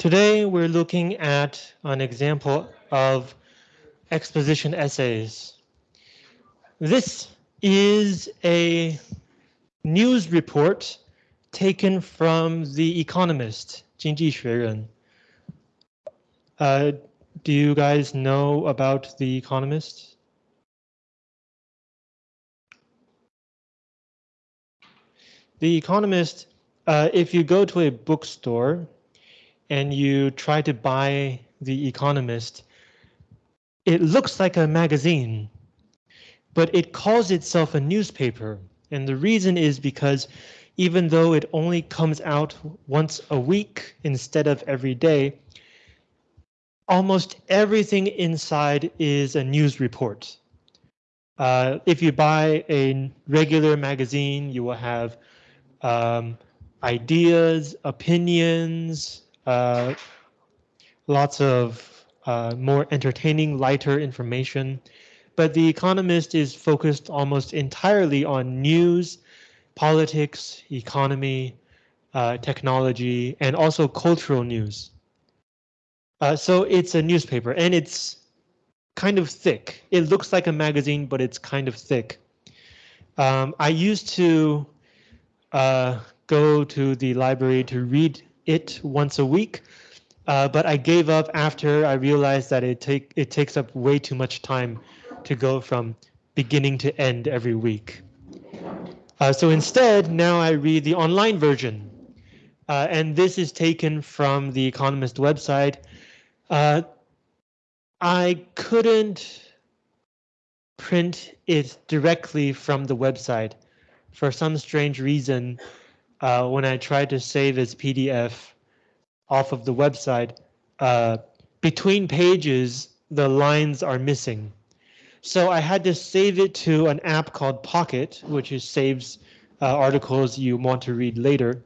Today, we're looking at an example of exposition essays. This is a news report taken from The Economist, Jingji Xueren. Uh, do you guys know about The Economist? The Economist, uh, if you go to a bookstore, and you try to buy The Economist, it looks like a magazine, but it calls itself a newspaper. And the reason is because even though it only comes out once a week instead of every day, almost everything inside is a news report. Uh, if you buy a regular magazine, you will have um, ideas, opinions, uh, lots of uh, more entertaining, lighter information. But The Economist is focused almost entirely on news, politics, economy, uh, technology, and also cultural news. Uh, so it's a newspaper and it's kind of thick. It looks like a magazine, but it's kind of thick. Um, I used to uh, go to the library to read it once a week, uh, but I gave up after I realized that it take it takes up way too much time to go from beginning to end every week. Uh, so instead, now I read the online version, uh, and this is taken from the Economist website. Uh, I couldn't print it directly from the website for some strange reason, uh, when I tried to save as PDF off of the website, uh, between pages, the lines are missing. So I had to save it to an app called Pocket, which is saves uh, articles you want to read later,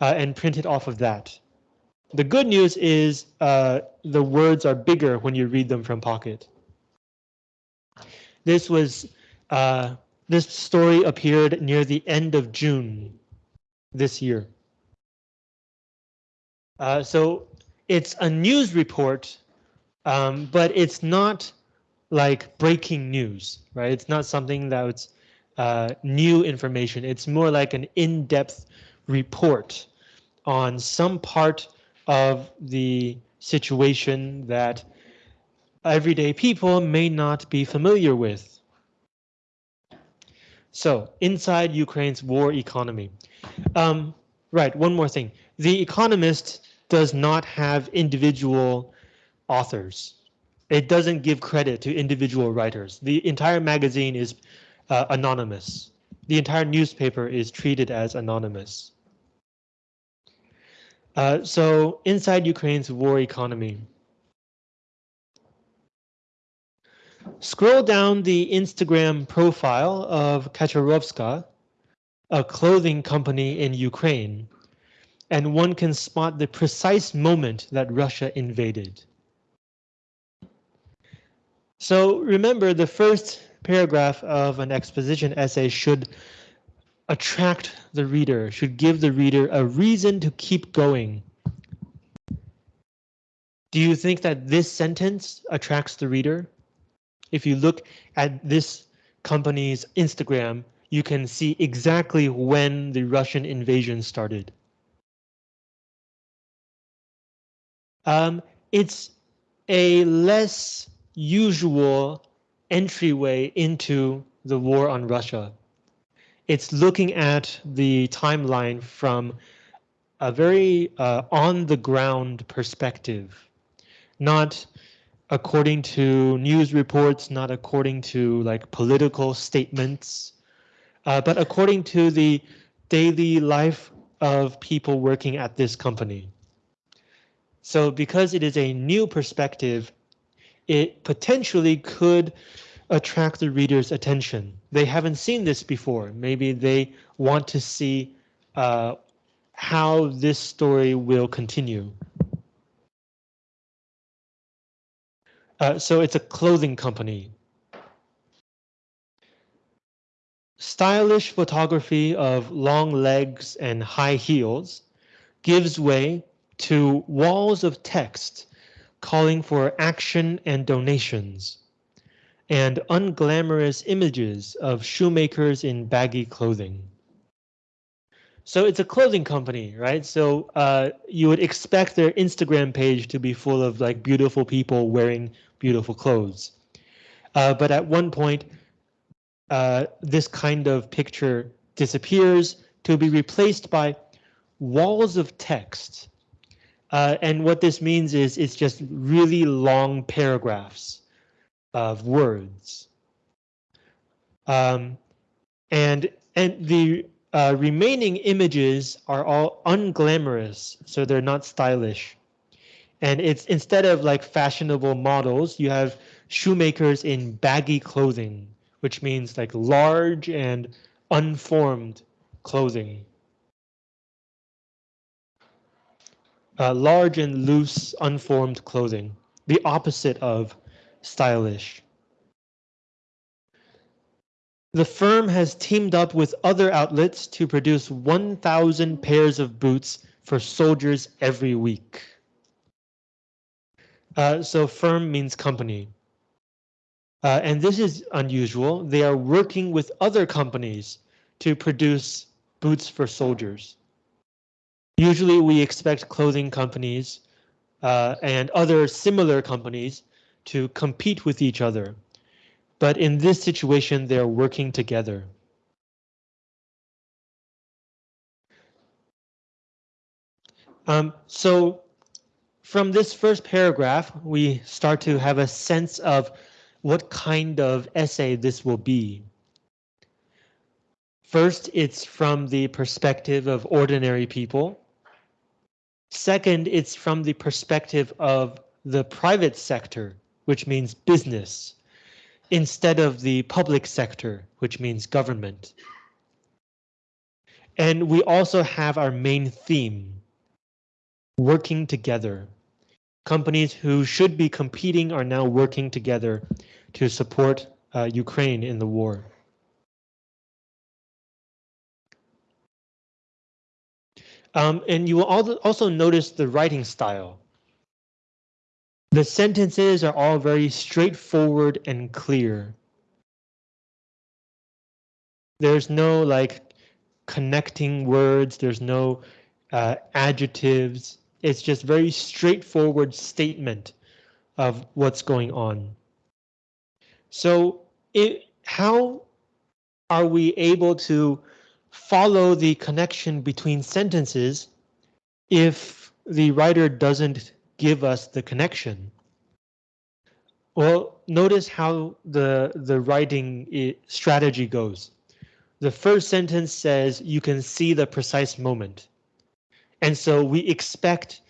uh, and print it off of that. The good news is uh, the words are bigger when you read them from Pocket. This was uh, this story appeared near the end of June this year. Uh, so it's a news report, um, but it's not like breaking news, right? It's not something that's uh, new information. It's more like an in-depth report on some part of the situation that everyday people may not be familiar with. So inside Ukraine's war economy. Um, right, one more thing. The Economist does not have individual authors. It doesn't give credit to individual writers. The entire magazine is uh, anonymous. The entire newspaper is treated as anonymous. Uh, so inside Ukraine's war economy, Scroll down the Instagram profile of Kachorovska, a clothing company in Ukraine, and one can spot the precise moment that Russia invaded. So remember the first paragraph of an exposition essay should attract the reader, should give the reader a reason to keep going. Do you think that this sentence attracts the reader? if you look at this company's Instagram, you can see exactly when the Russian invasion started. Um, it's a less usual entryway into the war on Russia. It's looking at the timeline from a very uh, on the ground perspective, not according to news reports, not according to like political statements, uh, but according to the daily life of people working at this company. So because it is a new perspective, it potentially could attract the reader's attention. They haven't seen this before. Maybe they want to see uh, how this story will continue. Uh, so it's a clothing company. Stylish photography of long legs and high heels gives way to walls of text calling for action and donations, and unglamorous images of shoemakers in baggy clothing. So it's a clothing company, right? So uh, you would expect their Instagram page to be full of like beautiful people wearing beautiful clothes. Uh, but at one point, uh, this kind of picture disappears to be replaced by walls of text. Uh, and what this means is it's just really long paragraphs of words. Um, and and the uh, remaining images are all unglamorous, so they're not stylish. And it's instead of like fashionable models, you have shoemakers in baggy clothing, which means like large and unformed clothing. Uh, large and loose, unformed clothing, the opposite of stylish. The firm has teamed up with other outlets to produce 1,000 pairs of boots for soldiers every week. Uh, so firm means company. Uh, and this is unusual. They are working with other companies to produce boots for soldiers. Usually we expect clothing companies uh, and other similar companies to compete with each other but in this situation, they're working together. Um, so from this first paragraph, we start to have a sense of what kind of essay this will be. First, it's from the perspective of ordinary people. Second, it's from the perspective of the private sector, which means business instead of the public sector, which means government. And we also have our main theme, working together. Companies who should be competing are now working together to support uh, Ukraine in the war. Um, and you will also notice the writing style. The sentences are all very straightforward and clear. There's no like connecting words. There's no uh, adjectives. It's just very straightforward statement of what's going on. So it, how are we able to follow the connection between sentences if the writer doesn't give us the connection. Well, notice how the, the writing strategy goes. The first sentence says you can see the precise moment. And so we expect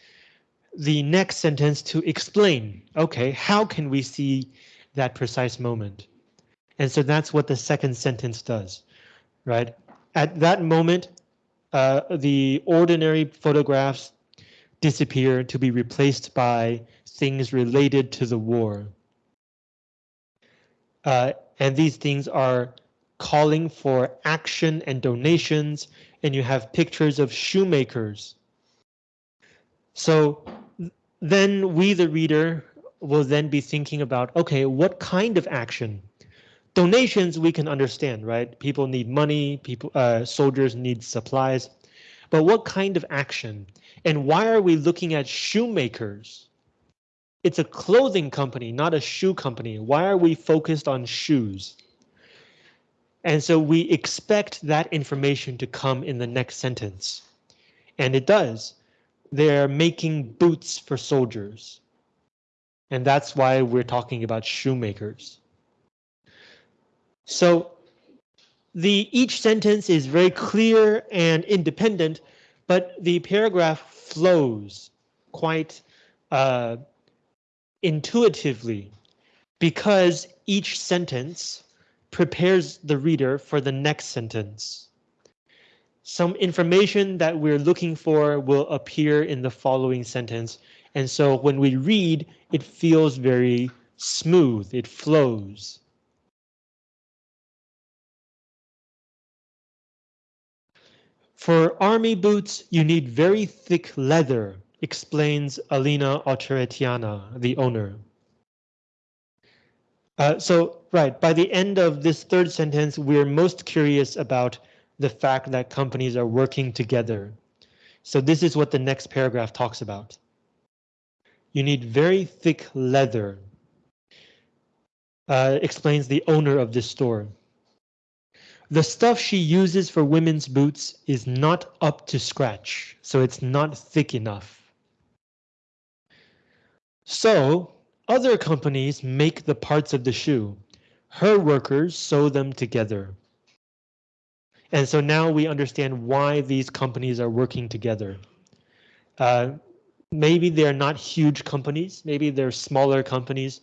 the next sentence to explain, okay, how can we see that precise moment? And so that's what the second sentence does, right? At that moment, uh, the ordinary photographs disappear to be replaced by things related to the war. Uh, and these things are calling for action and donations, and you have pictures of shoemakers. So then we, the reader, will then be thinking about, okay, what kind of action? Donations we can understand, right? People need money, people, uh, soldiers need supplies. But what kind of action? And why are we looking at shoemakers? It's a clothing company, not a shoe company. Why are we focused on shoes? And so we expect that information to come in the next sentence. And it does. They're making boots for soldiers. And that's why we're talking about shoemakers. So the each sentence is very clear and independent, but the paragraph flows quite uh, intuitively because each sentence prepares the reader for the next sentence. Some information that we're looking for will appear in the following sentence. And so when we read, it feels very smooth, it flows. For army boots, you need very thick leather explains Alina Autoretiana, the owner. Uh, so, right, by the end of this third sentence, we're most curious about the fact that companies are working together. So this is what the next paragraph talks about. You need very thick leather, uh, explains the owner of this store. The stuff she uses for women's boots is not up to scratch, so it's not thick enough. So other companies make the parts of the shoe. Her workers sew them together. And so now we understand why these companies are working together. Uh, maybe they're not huge companies, maybe they're smaller companies,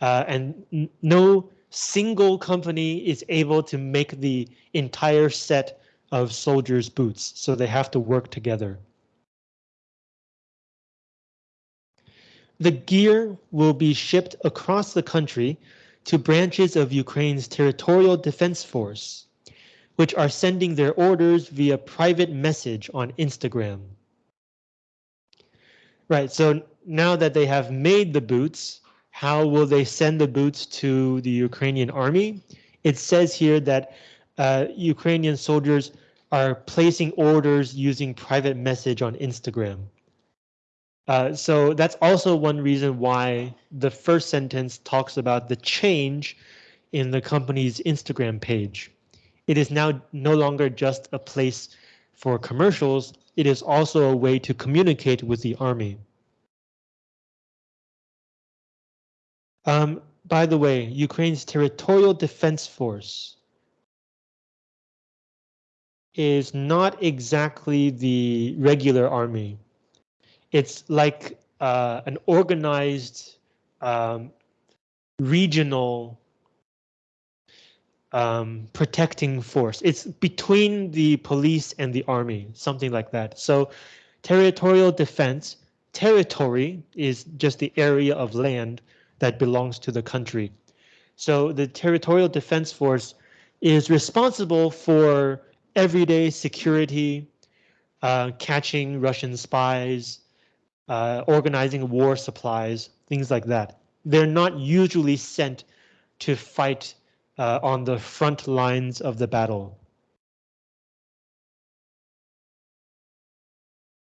uh, and no single company is able to make the entire set of soldiers' boots, so they have to work together. The gear will be shipped across the country to branches of Ukraine's territorial defense force, which are sending their orders via private message on Instagram. Right, so now that they have made the boots, how will they send the boots to the Ukrainian army? It says here that uh, Ukrainian soldiers are placing orders using private message on Instagram. Uh, so that's also one reason why the first sentence talks about the change in the company's Instagram page. It is now no longer just a place for commercials. It is also a way to communicate with the army. Um, by the way, Ukraine's territorial defense force is not exactly the regular army. It's like uh, an organized um, regional um, protecting force. It's between the police and the army, something like that. So territorial defense, territory is just the area of land that belongs to the country. So the Territorial Defense Force is responsible for everyday security, uh, catching Russian spies, uh, organizing war supplies, things like that. They're not usually sent to fight uh, on the front lines of the battle.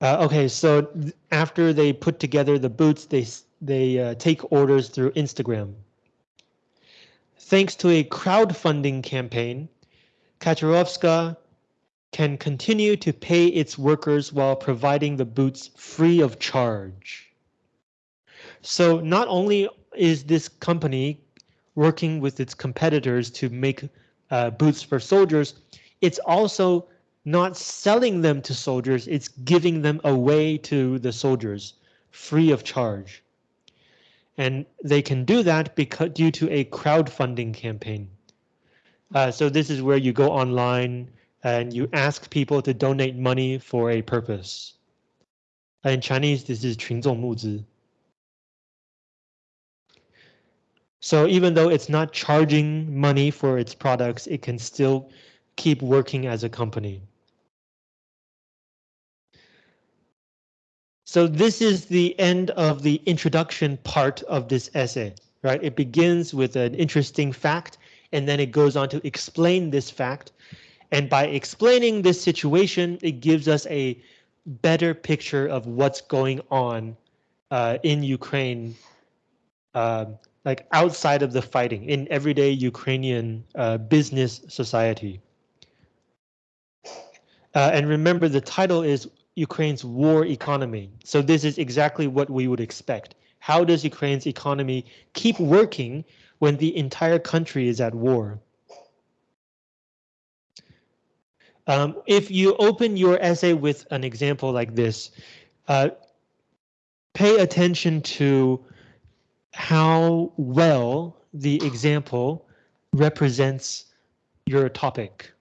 Uh, okay, so after they put together the boots, they they uh, take orders through Instagram. Thanks to a crowdfunding campaign, Kachorovska can continue to pay its workers while providing the boots free of charge. So not only is this company working with its competitors to make uh, boots for soldiers, it's also not selling them to soldiers, it's giving them away to the soldiers free of charge. And they can do that because due to a crowdfunding campaign. Uh, so this is where you go online and you ask people to donate money for a purpose. In Chinese, this is 群众募资. So even though it's not charging money for its products, it can still keep working as a company. So this is the end of the introduction part of this essay, right? It begins with an interesting fact, and then it goes on to explain this fact. And by explaining this situation, it gives us a better picture of what's going on uh, in Ukraine, uh, like outside of the fighting, in everyday Ukrainian uh, business society. Uh, and remember, the title is Ukraine's war economy. So this is exactly what we would expect. How does Ukraine's economy keep working when the entire country is at war? Um, if you open your essay with an example like this, uh, pay attention to how well the example represents your topic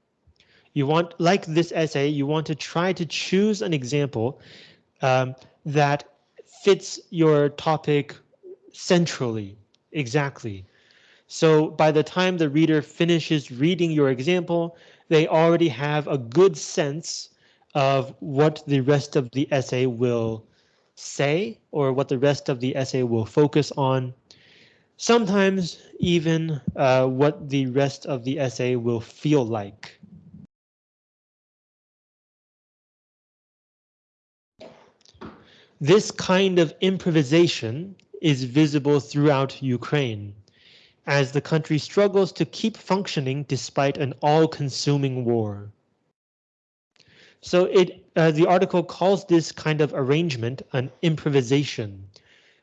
you want, like this essay, you want to try to choose an example um, that fits your topic centrally, exactly. So by the time the reader finishes reading your example, they already have a good sense of what the rest of the essay will say or what the rest of the essay will focus on. Sometimes even uh, what the rest of the essay will feel like. This kind of improvisation is visible throughout Ukraine as the country struggles to keep functioning despite an all-consuming war. So it uh, the article calls this kind of arrangement an improvisation,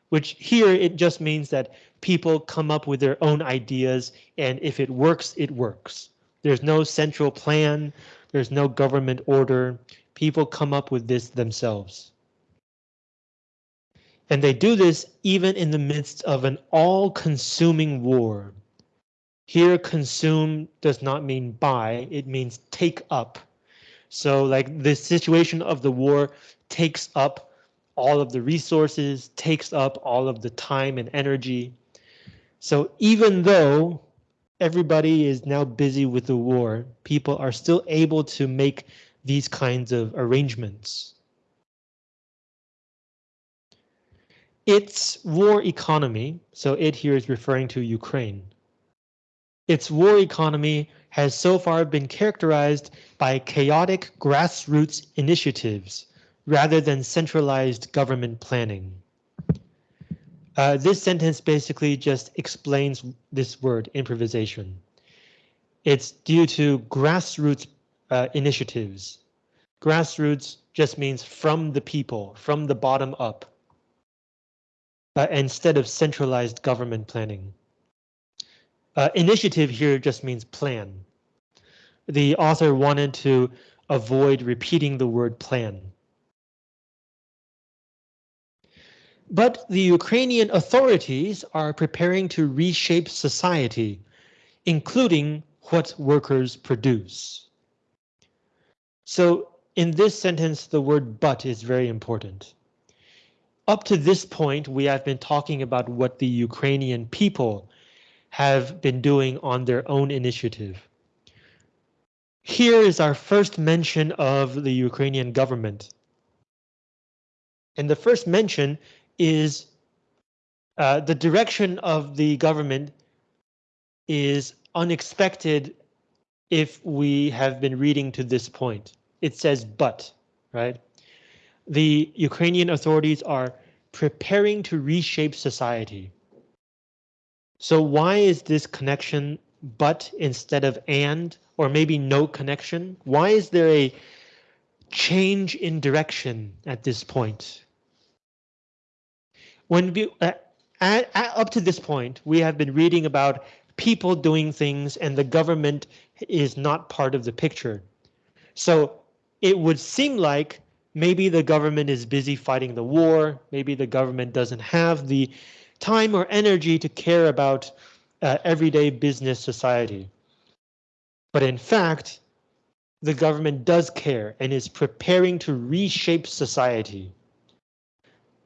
which here it just means that people come up with their own ideas and if it works, it works. There's no central plan, there's no government order. People come up with this themselves. And they do this even in the midst of an all-consuming war. Here, consume does not mean buy, it means take up. So like the situation of the war takes up all of the resources, takes up all of the time and energy. So even though everybody is now busy with the war, people are still able to make these kinds of arrangements. Its war economy, so it here is referring to Ukraine. Its war economy has so far been characterized by chaotic grassroots initiatives rather than centralized government planning. Uh, this sentence basically just explains this word improvisation. It's due to grassroots uh, initiatives. Grassroots just means from the people, from the bottom up uh, instead of centralized government planning. Uh, initiative here just means plan. The author wanted to avoid repeating the word plan. But the Ukrainian authorities are preparing to reshape society, including what workers produce. So in this sentence, the word but is very important. Up to this point, we have been talking about what the Ukrainian people have been doing on their own initiative. Here is our first mention of the Ukrainian government. And the first mention is uh, the direction of the government is unexpected if we have been reading to this point. It says but, right? the Ukrainian authorities are preparing to reshape society. So why is this connection but instead of and or maybe no connection? Why is there a change in direction at this point? When we, uh, at, at, up to this point, we have been reading about people doing things and the government is not part of the picture. So it would seem like Maybe the government is busy fighting the war. Maybe the government doesn't have the time or energy to care about uh, everyday business society. But in fact, the government does care and is preparing to reshape society.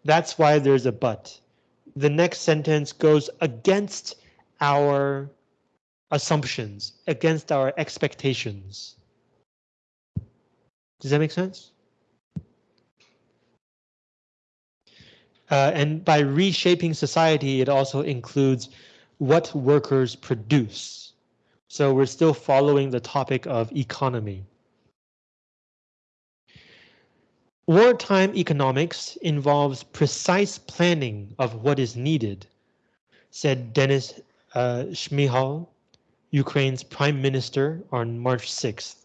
That's why there's a but. The next sentence goes against our assumptions, against our expectations. Does that make sense? Uh, and by reshaping society, it also includes what workers produce. So we're still following the topic of economy. Wartime economics involves precise planning of what is needed, said Denis uh, Shmyhal, Ukraine's prime minister on March 6th.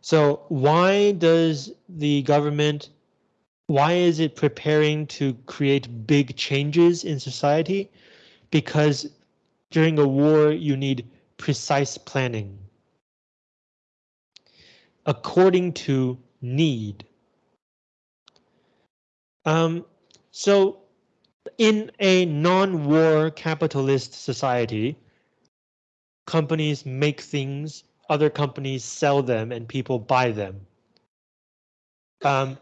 So why does the government why is it preparing to create big changes in society? Because during a war, you need precise planning. According to need. Um, so in a non-war capitalist society, companies make things, other companies sell them, and people buy them. Um,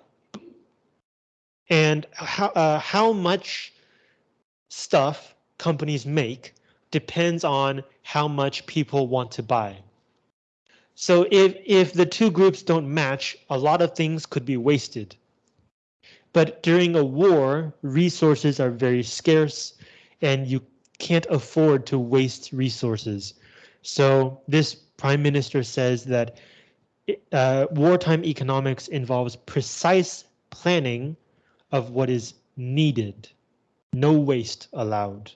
and how, uh, how much stuff companies make depends on how much people want to buy. So if, if the two groups don't match, a lot of things could be wasted. But during a war, resources are very scarce and you can't afford to waste resources. So this prime minister says that uh, wartime economics involves precise planning of what is needed. No waste allowed.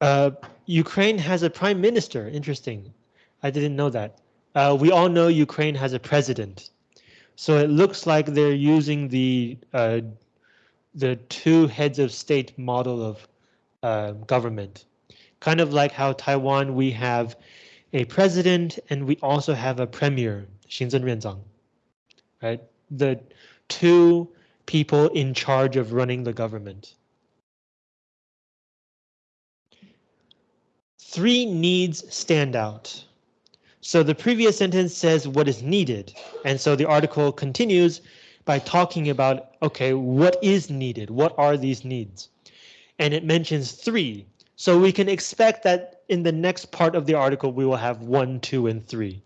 Uh, Ukraine has a prime minister. Interesting. I didn't know that. Uh, we all know Ukraine has a president. So it looks like they're using the uh, the two heads of state model of uh, government, kind of like how Taiwan we have a president and we also have a premier, Xin Renzong right? The two people in charge of running the government. Three needs stand out. So the previous sentence says what is needed. And so the article continues by talking about, okay, what is needed? What are these needs? And it mentions three. So we can expect that in the next part of the article, we will have one, two, and three.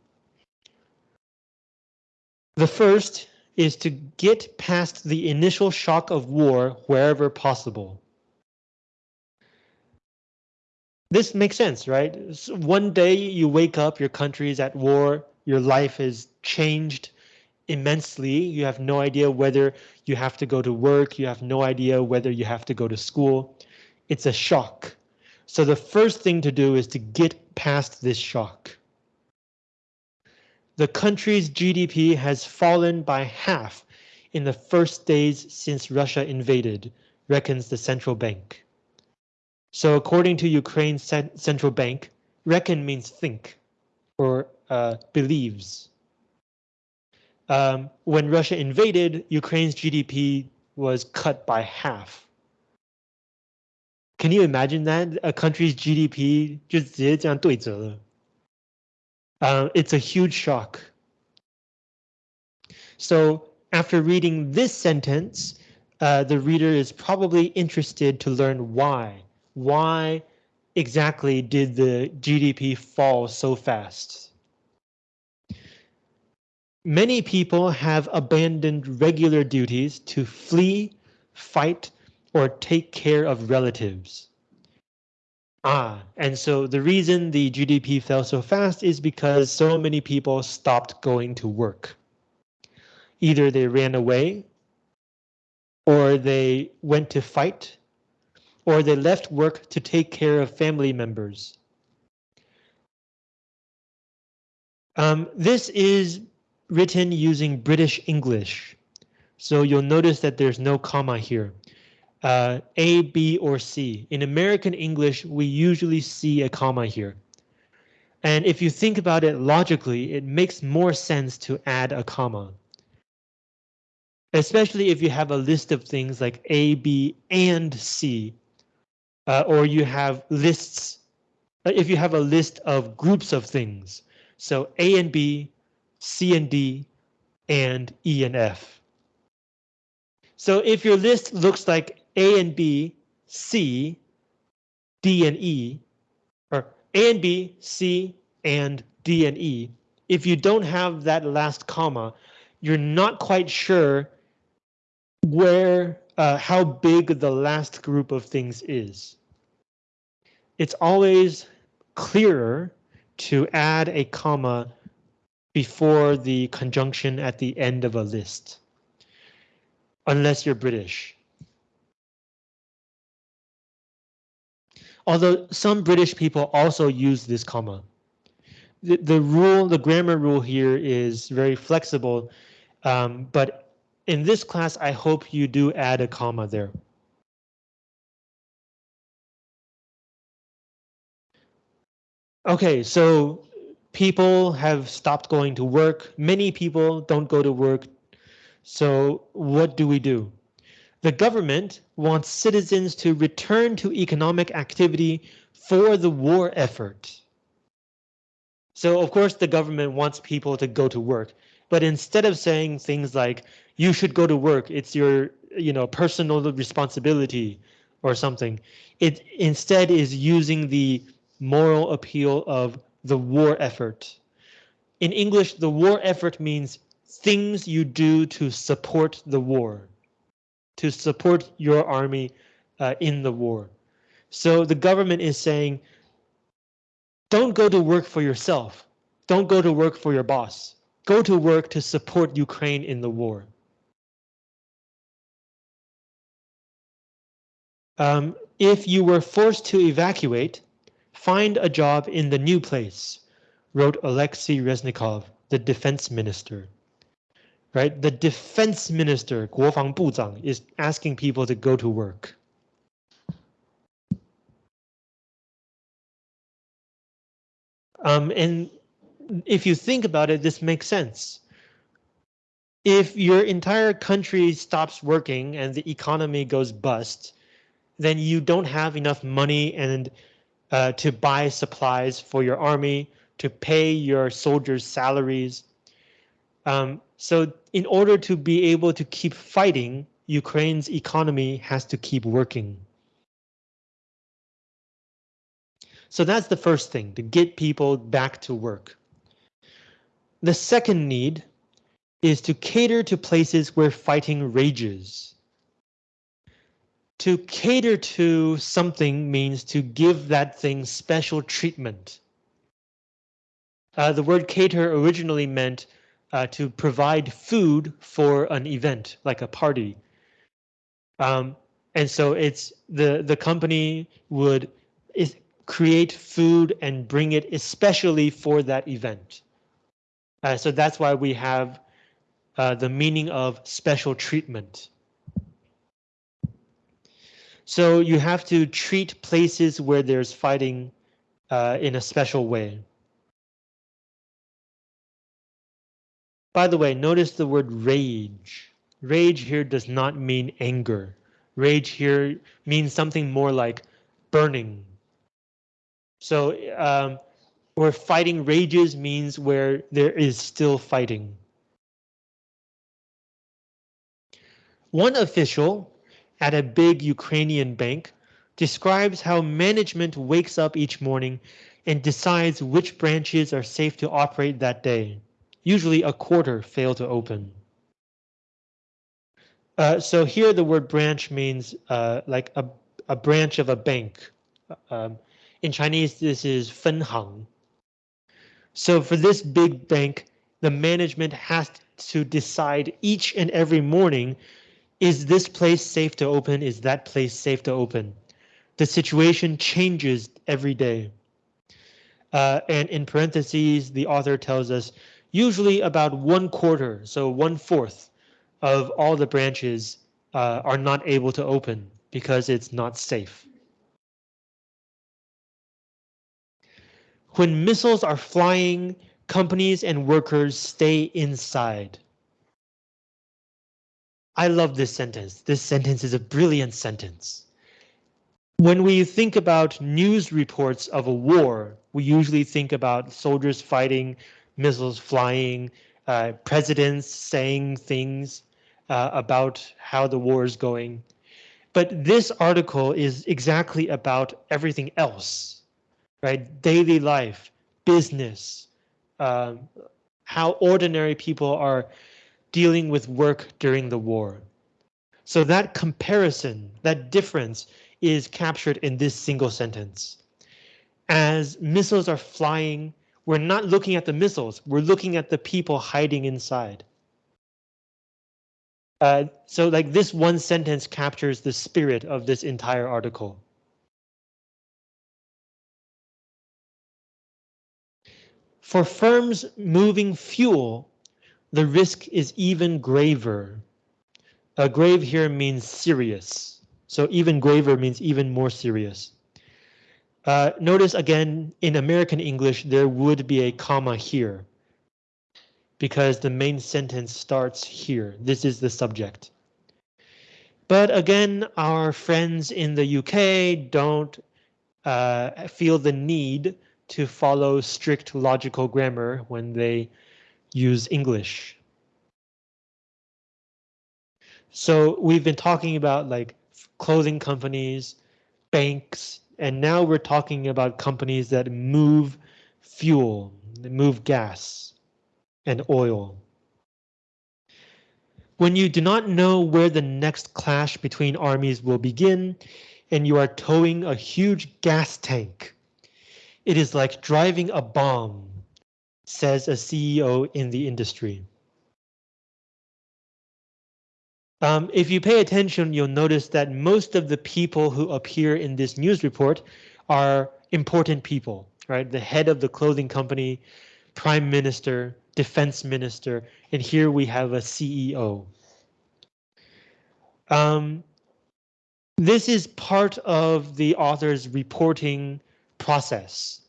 The first is to get past the initial shock of war wherever possible. This makes sense, right? So one day you wake up, your country is at war, your life is changed immensely. You have no idea whether you have to go to work. You have no idea whether you have to go to school. It's a shock. So the first thing to do is to get past this shock. The country's GDP has fallen by half in the first days since Russia invaded, reckons the central bank. So according to Ukraine's central bank, reckon means think or uh, believes. Um, when Russia invaded, Ukraine's GDP was cut by half. Can you imagine that? A country's GDP just uh, it's a huge shock. So after reading this sentence, uh, the reader is probably interested to learn why why exactly did the GDP fall so fast? Many people have abandoned regular duties to flee, fight, or take care of relatives. Ah, and so the reason the GDP fell so fast is because so many people stopped going to work. Either they ran away, or they went to fight, or they left work to take care of family members. Um, this is written using British English. So you'll notice that there's no comma here. Uh, a, B, or C. In American English, we usually see a comma here. And if you think about it logically, it makes more sense to add a comma. Especially if you have a list of things like A, B, and C, uh, or you have lists. Uh, if you have a list of groups of things, so A and B, C and D, and E and F. So if your list looks like A and B, C, D and E, or A and B, C, and D and E, if you don't have that last comma, you're not quite sure where uh, how big the last group of things is. It's always clearer to add a comma before the conjunction at the end of a list, unless you're British. Although some British people also use this comma. The, the rule, the grammar rule here is very flexible, um, but in this class, I hope you do add a comma there. Okay, so people have stopped going to work. Many people don't go to work. So what do we do? The government wants citizens to return to economic activity for the war effort. So of course the government wants people to go to work, but instead of saying things like you should go to work. It's your, you know, personal responsibility or something. It instead is using the moral appeal of the war effort. In English, the war effort means things you do to support the war, to support your army uh, in the war. So the government is saying, don't go to work for yourself. Don't go to work for your boss. Go to work to support Ukraine in the war. Um, if you were forced to evacuate, find a job in the new place, wrote Alexei Reznikov, the defense minister Right, the defense minister, 国防部长, is asking people to go to work. Um, and if you think about it, this makes sense. If your entire country stops working and the economy goes bust, then you don't have enough money and uh, to buy supplies for your army, to pay your soldiers' salaries. Um, so in order to be able to keep fighting, Ukraine's economy has to keep working. So that's the first thing, to get people back to work. The second need is to cater to places where fighting rages. To cater to something means to give that thing special treatment. Uh, the word cater originally meant uh, to provide food for an event, like a party. Um, and so it's the the company would create food and bring it especially for that event. Uh, so that's why we have uh, the meaning of special treatment. So you have to treat places where there's fighting uh, in a special way. By the way, notice the word rage. Rage here does not mean anger. Rage here means something more like burning. So um, where fighting rages means where there is still fighting. One official at a big Ukrainian bank describes how management wakes up each morning and decides which branches are safe to operate that day. Usually a quarter fail to open. Uh, so here the word branch means uh, like a, a branch of a bank. Um, in Chinese, this is 分行. So for this big bank, the management has to decide each and every morning is this place safe to open? Is that place safe to open? The situation changes every day. Uh, and in parentheses, the author tells us usually about one quarter, so one fourth of all the branches uh, are not able to open because it's not safe. When missiles are flying, companies and workers stay inside. I love this sentence. This sentence is a brilliant sentence. When we think about news reports of a war, we usually think about soldiers fighting, missiles flying, uh, presidents saying things uh, about how the war is going. But this article is exactly about everything else, right? Daily life, business, uh, how ordinary people are dealing with work during the war. So that comparison, that difference is captured in this single sentence. As missiles are flying, we're not looking at the missiles, we're looking at the people hiding inside. Uh, so like this one sentence captures the spirit of this entire article. For firms moving fuel the risk is even graver. A grave here means serious. So even graver means even more serious. Uh, notice again, in American English, there would be a comma here because the main sentence starts here. This is the subject. But again, our friends in the UK don't uh, feel the need to follow strict logical grammar when they use English. So we've been talking about like clothing companies, banks, and now we're talking about companies that move fuel, they move gas and oil. When you do not know where the next clash between armies will begin, and you are towing a huge gas tank, it is like driving a bomb, says a CEO in the industry. Um, if you pay attention, you'll notice that most of the people who appear in this news report are important people, right? The head of the clothing company, prime minister, defense minister, and here we have a CEO. Um, this is part of the author's reporting process.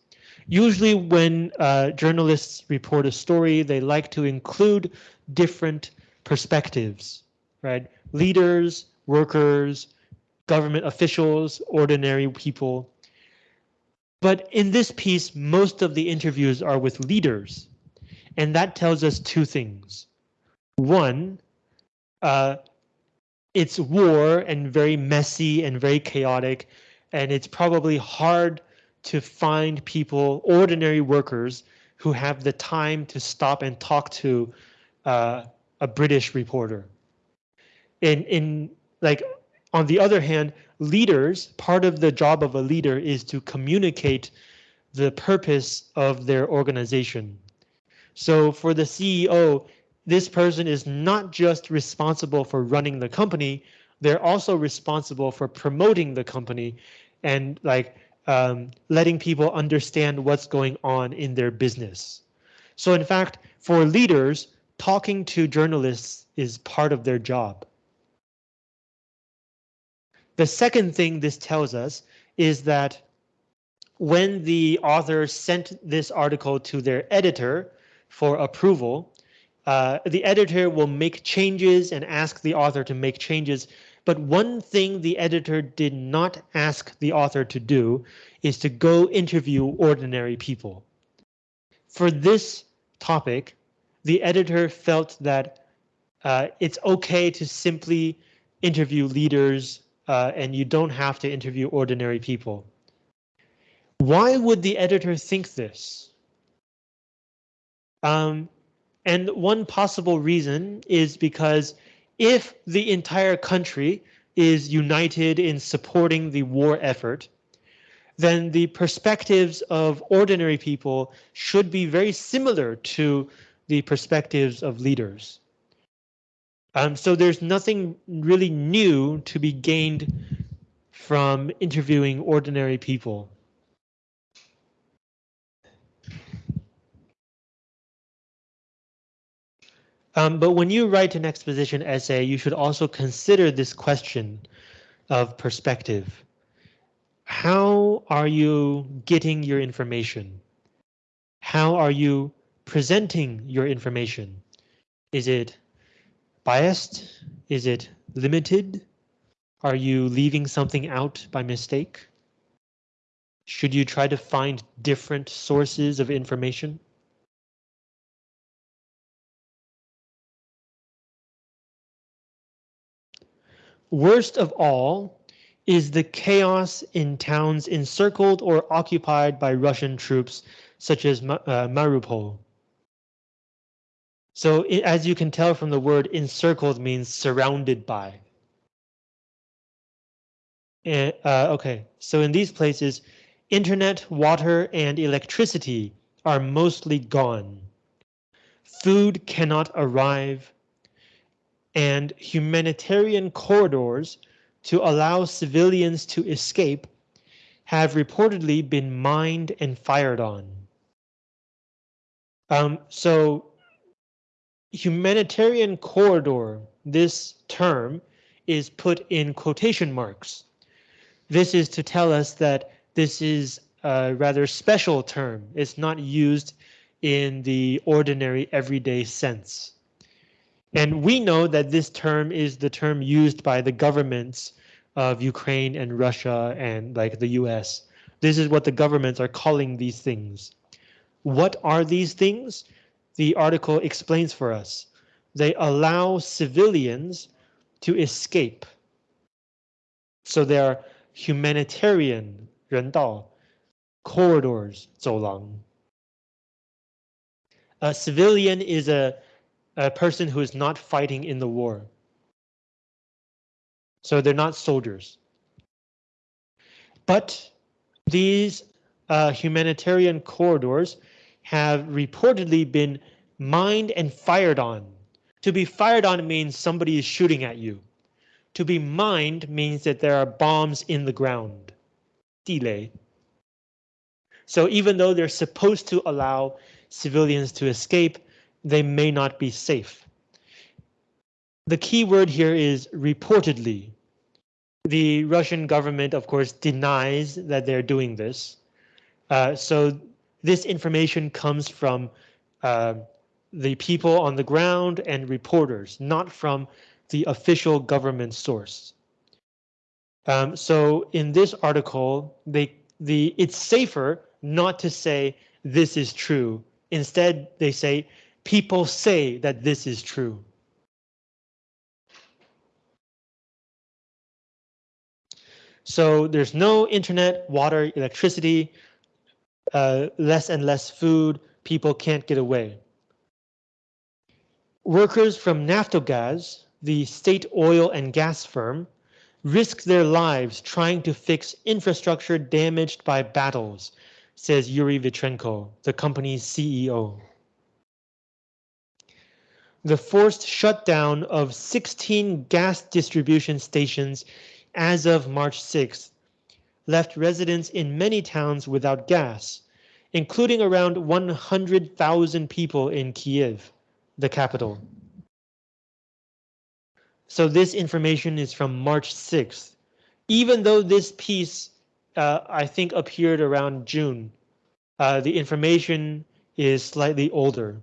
Usually when uh, journalists report a story, they like to include different perspectives, right? Leaders, workers, government officials, ordinary people. But in this piece, most of the interviews are with leaders. And that tells us two things. One, uh, it's war and very messy and very chaotic. And it's probably hard to find people, ordinary workers, who have the time to stop and talk to uh, a British reporter. In, in like, on the other hand, leaders, part of the job of a leader is to communicate the purpose of their organization. So for the CEO, this person is not just responsible for running the company, they're also responsible for promoting the company and like um, letting people understand what's going on in their business. So in fact, for leaders, talking to journalists is part of their job. The second thing this tells us is that when the author sent this article to their editor for approval, uh, the editor will make changes and ask the author to make changes. But one thing the editor did not ask the author to do is to go interview ordinary people. For this topic, the editor felt that uh, it's okay to simply interview leaders uh, and you don't have to interview ordinary people. Why would the editor think this? Um, and one possible reason is because if the entire country is united in supporting the war effort, then the perspectives of ordinary people should be very similar to the perspectives of leaders. Um, so there's nothing really new to be gained from interviewing ordinary people. Um, but when you write an exposition essay, you should also consider this question of perspective. How are you getting your information? How are you presenting your information? Is it biased? Is it limited? Are you leaving something out by mistake? Should you try to find different sources of information? Worst of all is the chaos in towns encircled or occupied by Russian troops, such as uh, Mariupol. So it, as you can tell from the word encircled means surrounded by. Uh, okay, so in these places, internet, water, and electricity are mostly gone. Food cannot arrive and humanitarian corridors to allow civilians to escape have reportedly been mined and fired on. Um, so humanitarian corridor, this term is put in quotation marks. This is to tell us that this is a rather special term. It's not used in the ordinary everyday sense. And we know that this term is the term used by the governments of Ukraine and Russia and like the US. This is what the governments are calling these things. What are these things? The article explains for us. They allow civilians to escape. So they are humanitarian 人道 corridors 走廊. A civilian is a a person who is not fighting in the war. So they're not soldiers. But these uh, humanitarian corridors have reportedly been mined and fired on. To be fired on means somebody is shooting at you. To be mined means that there are bombs in the ground. Delay. So even though they're supposed to allow civilians to escape, they may not be safe. The key word here is reportedly. The Russian government, of course, denies that they're doing this. Uh, so this information comes from uh, the people on the ground and reporters, not from the official government source. Um, so in this article, they the it's safer not to say this is true. Instead, they say people say that this is true. So there's no internet, water, electricity, uh, less and less food, people can't get away. Workers from Naftogaz, the state oil and gas firm, risk their lives trying to fix infrastructure damaged by battles, says Yuri Vitrenko, the company's CEO. The forced shutdown of 16 gas distribution stations as of March 6th, left residents in many towns without gas, including around 100,000 people in Kiev, the capital. So this information is from March 6th. Even though this piece, uh, I think, appeared around June, uh, the information is slightly older.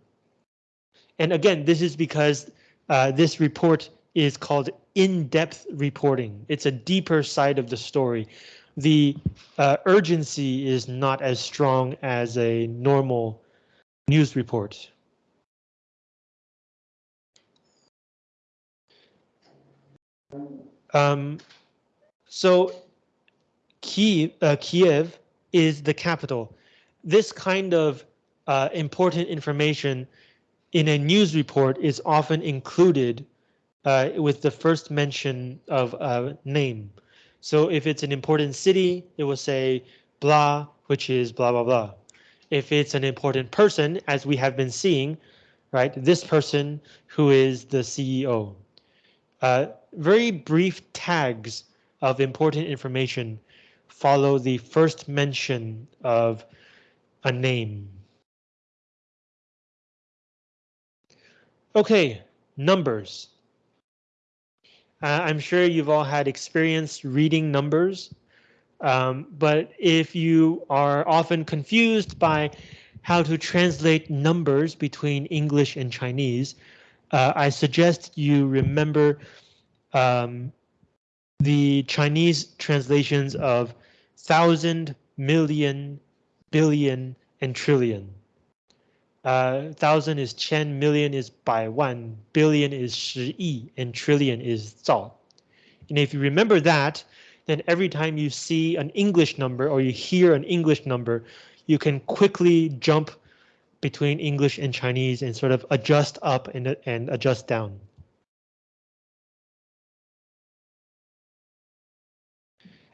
And again, this is because uh, this report is called in-depth reporting. It's a deeper side of the story. The uh, urgency is not as strong as a normal news report. Um, so Kiev, uh, Kiev is the capital. This kind of uh, important information in a news report is often included uh, with the first mention of a name. So if it's an important city, it will say blah, which is blah, blah, blah. If it's an important person, as we have been seeing, right, this person who is the CEO. Uh, very brief tags of important information follow the first mention of a name. Okay, numbers. Uh, I'm sure you've all had experience reading numbers, um, but if you are often confused by how to translate numbers between English and Chinese, uh, I suggest you remember um, the Chinese translations of thousand, million, billion, and trillion. Uh, thousand is chen, million is bai wan, billion is shi yi, and trillion is zao. And if you remember that, then every time you see an English number or you hear an English number, you can quickly jump between English and Chinese and sort of adjust up and, and adjust down.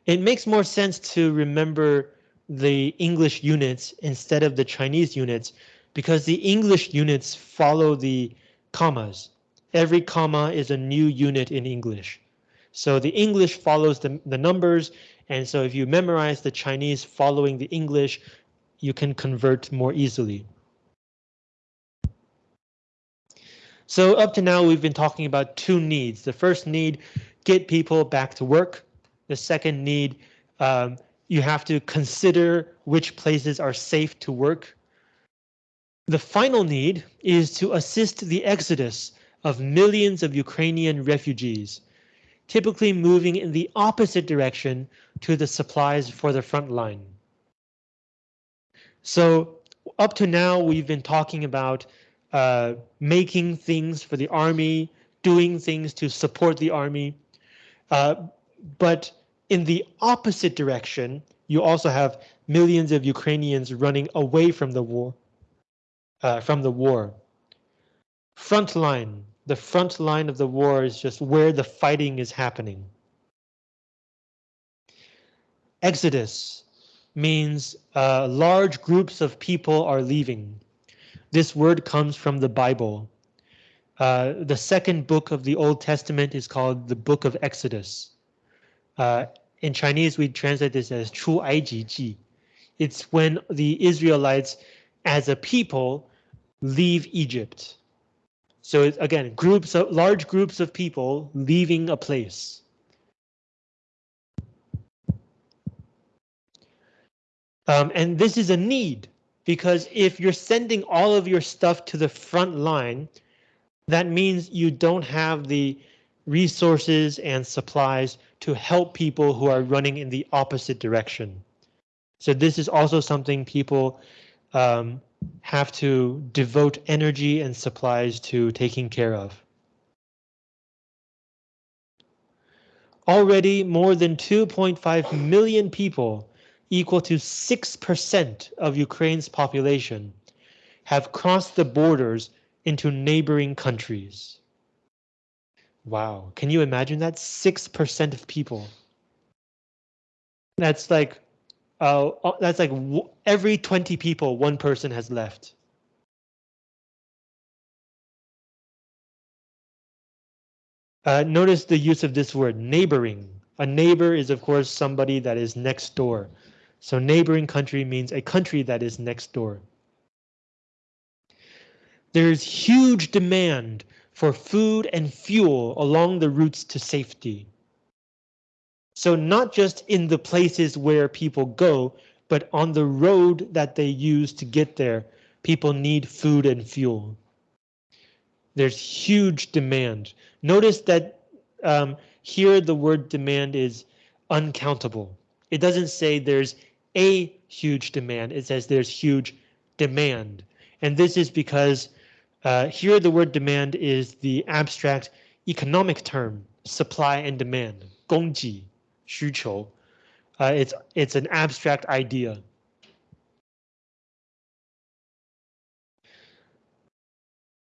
It makes more sense to remember the English units instead of the Chinese units because the English units follow the commas. Every comma is a new unit in English. So the English follows the, the numbers, and so if you memorize the Chinese following the English, you can convert more easily. So up to now, we've been talking about two needs. The first need, get people back to work. The second need, um, you have to consider which places are safe to work the final need is to assist the exodus of millions of Ukrainian refugees, typically moving in the opposite direction to the supplies for the front line. So up to now, we've been talking about uh, making things for the army, doing things to support the army. Uh, but in the opposite direction, you also have millions of Ukrainians running away from the war uh, from the war. Front line, the front line of the war is just where the fighting is happening. Exodus means uh, large groups of people are leaving. This word comes from the Bible. Uh, the second book of the Old Testament is called the Book of Exodus. Uh, in Chinese, we translate this as Chu I G G. It's when the Israelites as a people leave Egypt. So again, groups of large groups of people leaving a place. Um, and this is a need because if you're sending all of your stuff to the front line, that means you don't have the resources and supplies to help people who are running in the opposite direction. So this is also something people um, have to devote energy and supplies to taking care of. Already more than 2.5 million people, equal to 6% of Ukraine's population, have crossed the borders into neighboring countries. Wow, can you imagine that? 6% of people. That's like, uh, uh that's like every 20 people, one person has left. Uh, notice the use of this word, neighboring. A neighbor is, of course, somebody that is next door. So neighboring country means a country that is next door. There's huge demand for food and fuel along the routes to safety. So not just in the places where people go, but on the road that they use to get there, people need food and fuel. There's huge demand. Notice that um, here the word demand is uncountable. It doesn't say there's a huge demand, it says there's huge demand. And this is because uh, here the word demand is the abstract economic term, supply and demand, 供给,需求. Uh, it's, it's an abstract idea.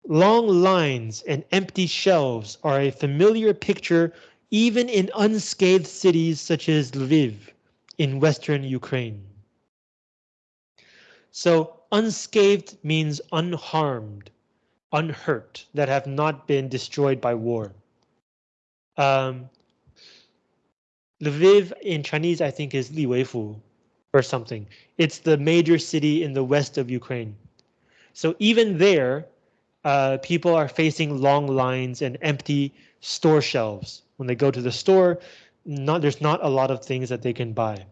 Long lines and empty shelves are a familiar picture even in unscathed cities such as Lviv in western Ukraine. So unscathed means unharmed unhurt, that have not been destroyed by war. Um, Lviv in Chinese, I think, is Liweifu or something. It's the major city in the west of Ukraine. So even there, uh, people are facing long lines and empty store shelves. When they go to the store, not, there's not a lot of things that they can buy.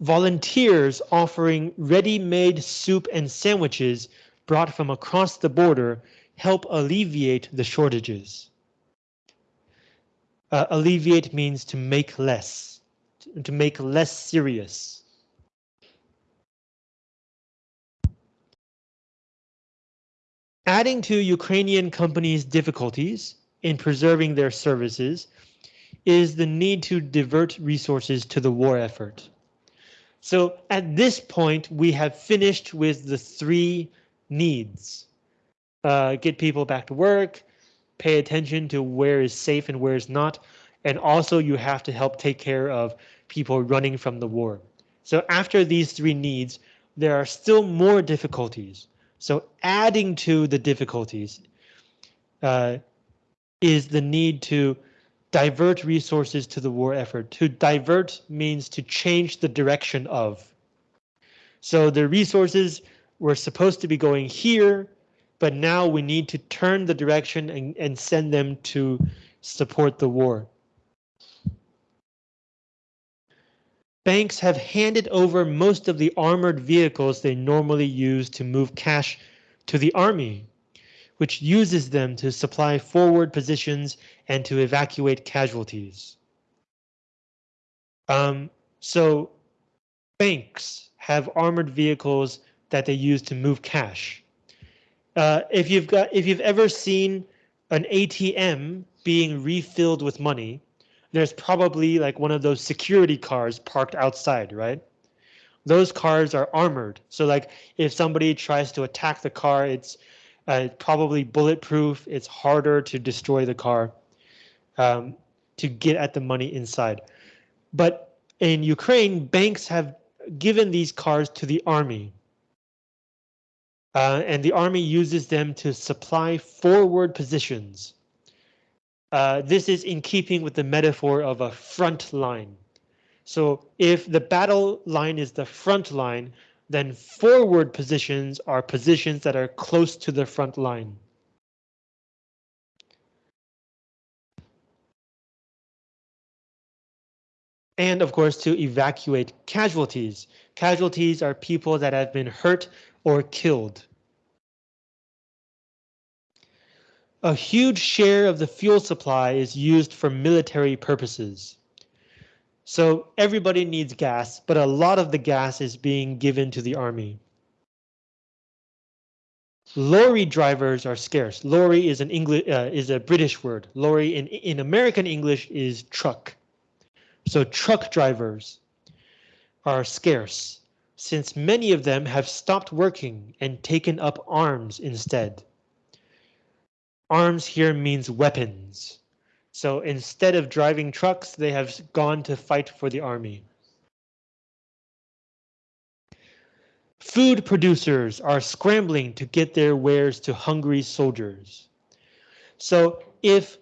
volunteers offering ready-made soup and sandwiches brought from across the border help alleviate the shortages. Uh, alleviate means to make less, to make less serious. Adding to Ukrainian companies' difficulties in preserving their services is the need to divert resources to the war effort. So at this point, we have finished with the three needs. Uh, get people back to work, pay attention to where is safe and where is not, and also you have to help take care of people running from the war. So after these three needs, there are still more difficulties. So adding to the difficulties uh, is the need to divert resources to the war effort. To divert means to change the direction of. So the resources were supposed to be going here, but now we need to turn the direction and, and send them to support the war. Banks have handed over most of the armored vehicles they normally use to move cash to the army which uses them to supply forward positions and to evacuate casualties. Um, so banks have armored vehicles that they use to move cash. Uh, if you've got if you've ever seen an ATM being refilled with money, there's probably like one of those security cars parked outside, right? those cars are armored. So like if somebody tries to attack the car, it's uh, probably bulletproof. It's harder to destroy the car um, to get at the money inside. But in Ukraine, banks have given these cars to the army. Uh, and the army uses them to supply forward positions. Uh, this is in keeping with the metaphor of a front line. So if the battle line is the front line, then forward positions are positions that are close to the front line. And of course, to evacuate casualties. Casualties are people that have been hurt or killed. A huge share of the fuel supply is used for military purposes. So everybody needs gas, but a lot of the gas is being given to the army. Lorry drivers are scarce. Lorry is an English uh, is a British word. Lorry in in American English is truck. So truck drivers are scarce since many of them have stopped working and taken up arms instead. Arms here means weapons. So instead of driving trucks, they have gone to fight for the army. Food producers are scrambling to get their wares to hungry soldiers. So if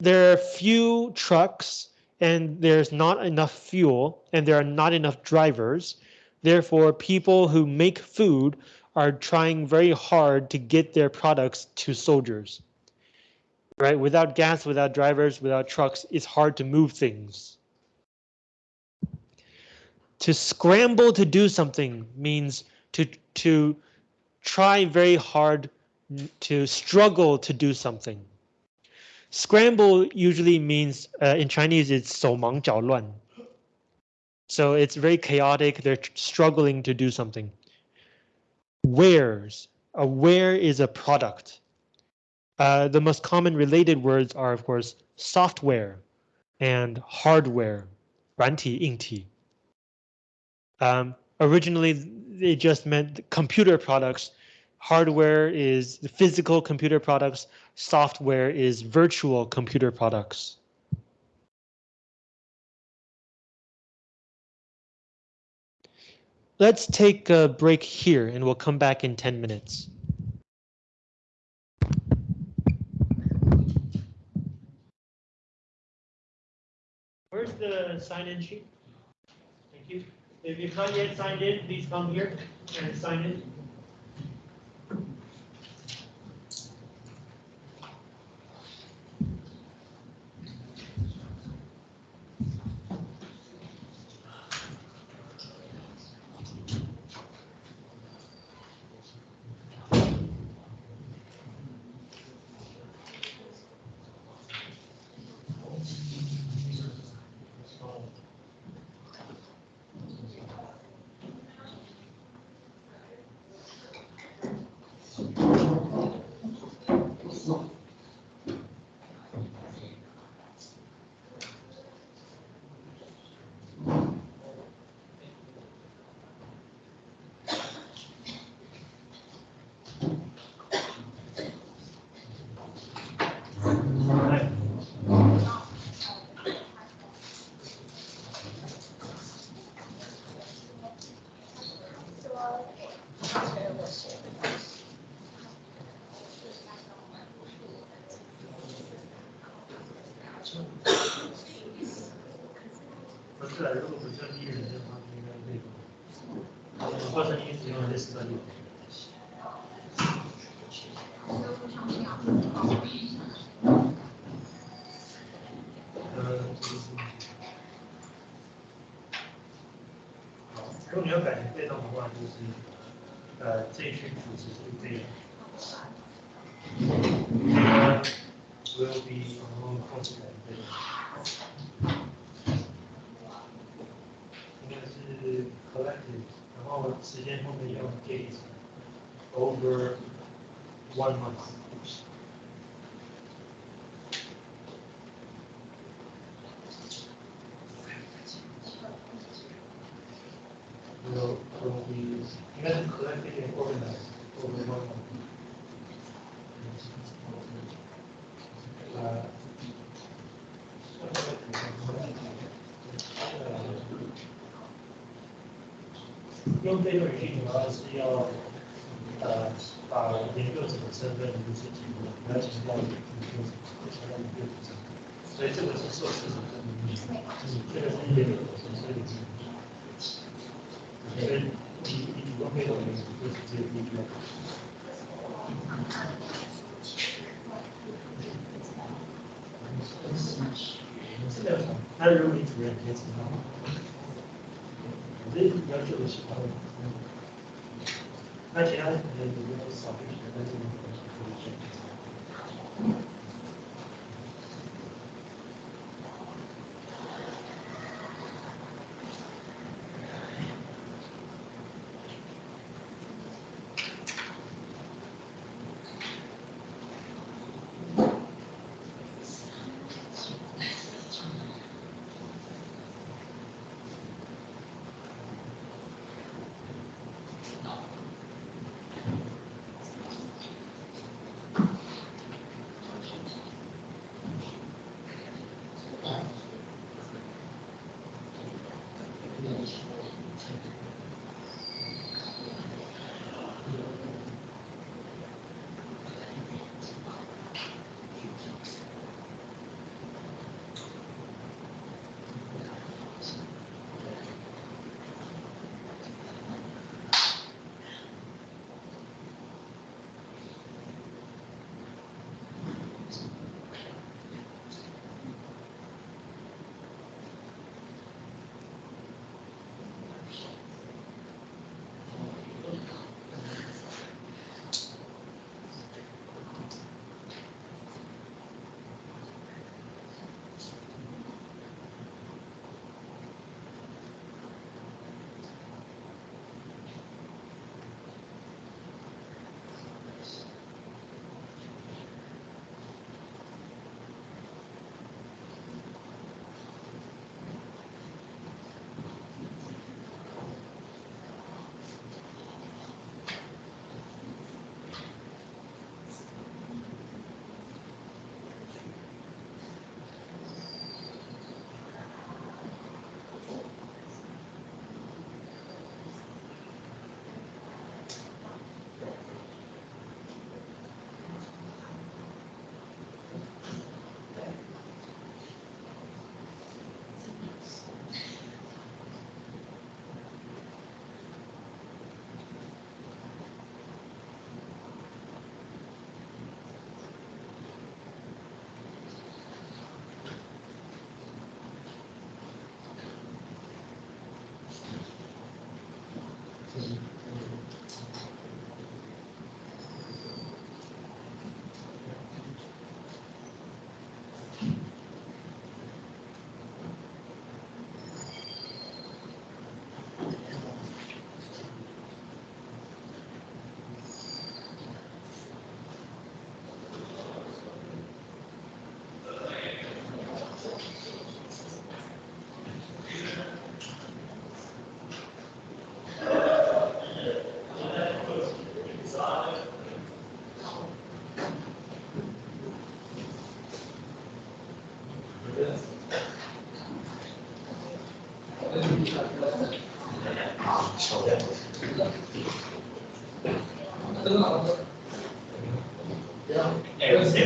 there are few trucks and there's not enough fuel and there are not enough drivers, therefore people who make food are trying very hard to get their products to soldiers right? Without gas, without drivers, without trucks, it's hard to move things. To scramble to do something means to, to try very hard to struggle to do something. Scramble usually means uh, in Chinese it's 手忙脚乱. So it's very chaotic. They're struggling to do something. Wares. A ware is a product. Uh, the most common related words are, of course, software and hardware, 软体,硬体. Um, originally, they just meant computer products. Hardware is the physical computer products. Software is virtual computer products. Let's take a break here and we'll come back in 10 minutes. Where's the sign-in sheet? Thank you. If you've not yet signed in, please come here and sign in. 是，如果不叫第一人的话，应该可以。发生你次用的是这里。如果你要改成被动的话，就是，呃，这一句主词是这样。Over one month. 用被动语句主要是要呃把研究者的身份如实记录，不要强调研究者，强调研究者。所以这个是受试者的名义，这个是研究者身份的名义。所以你你主动被动语句就是这个依据。是的，那如果你主任可以知道。 那你要做其 it was quite anticipated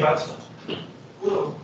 will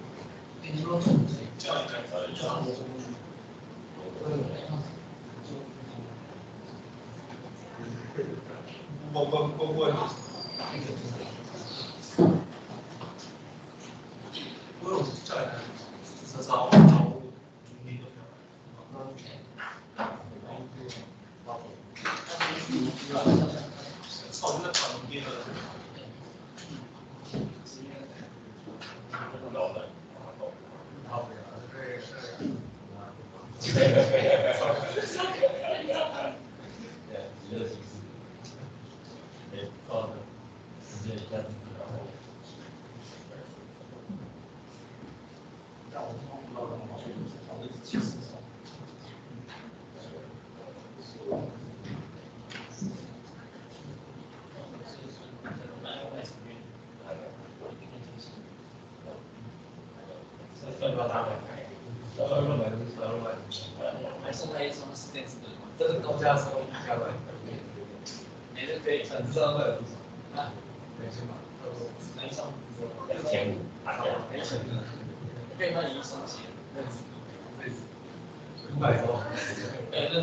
知道？啊，两千吧，差多。男千五，千五。可以换一双鞋，认识五百多。哎，认。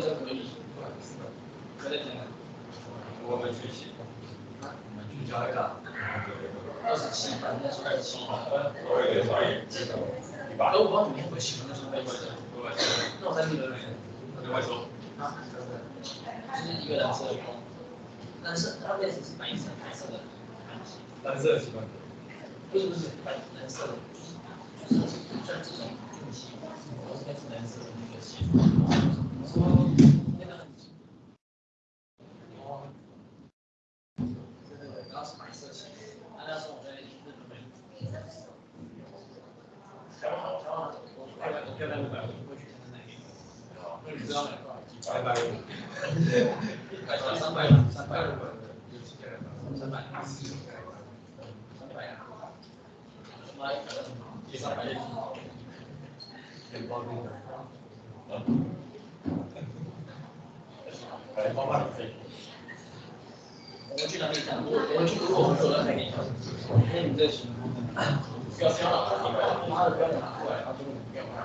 我们学习，我们一下。二十七班，那是二十七班。我有点专业，知道。我不知会喜欢那双鞋。那我再问一。另外说。啊，就是一个人吃。蓝色，它位置是白色、白色的，蓝色喜欢，不是不是白蓝色的，就是像这种定期，我是该是蓝色的那个鞋，说那个很，哦，对对对，然后是白色鞋，那那时候我在日本买，台湾好，台湾好，我漂亮漂亮的买过去。你知道吗？拜拜。 百三百了，三百了，三百，三百啊！买第三百的，钱包里的。来，包办费。我去哪里讲？我去如果我走了给你，因为你这行，不要交了，妈的不要拿过来，他说不要拿。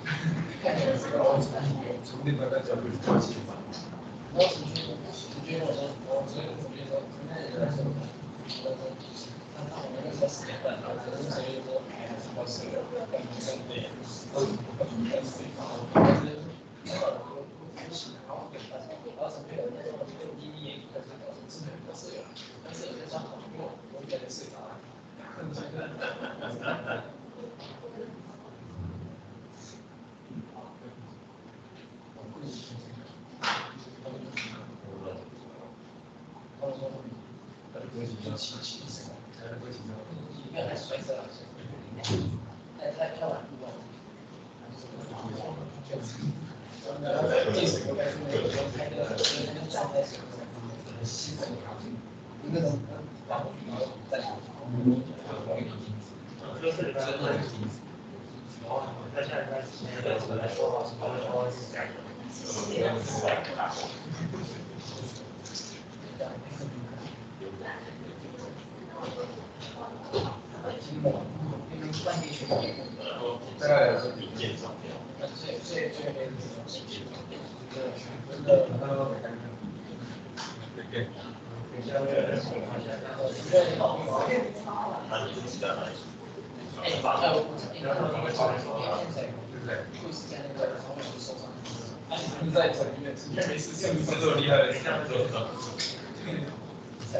了，然后从从另外再角度去关心吧。我是觉得，我是觉得说，我这个觉得，可能有点什么，我我看到我那个时间段，然后可能所以说还是比较适合跟跟对，嗯，跟对方，但是那个我不是，然后跟他说，然后是没有那种就第一眼看这个是很合适的，但是有些上好过，我觉得是啊。 不会紧张，气气的时候，不紧张。一个还摔伤了，太太漂亮了，然后第四个就是那个个那个站在上面，那个膝盖条，个然然后再跑，就是真的，然后他下一段时间的时候来说话，说话说话是改的，是的，是的。这个是的。面那个是硬件。硬件超好啊。还是时间呢？哎，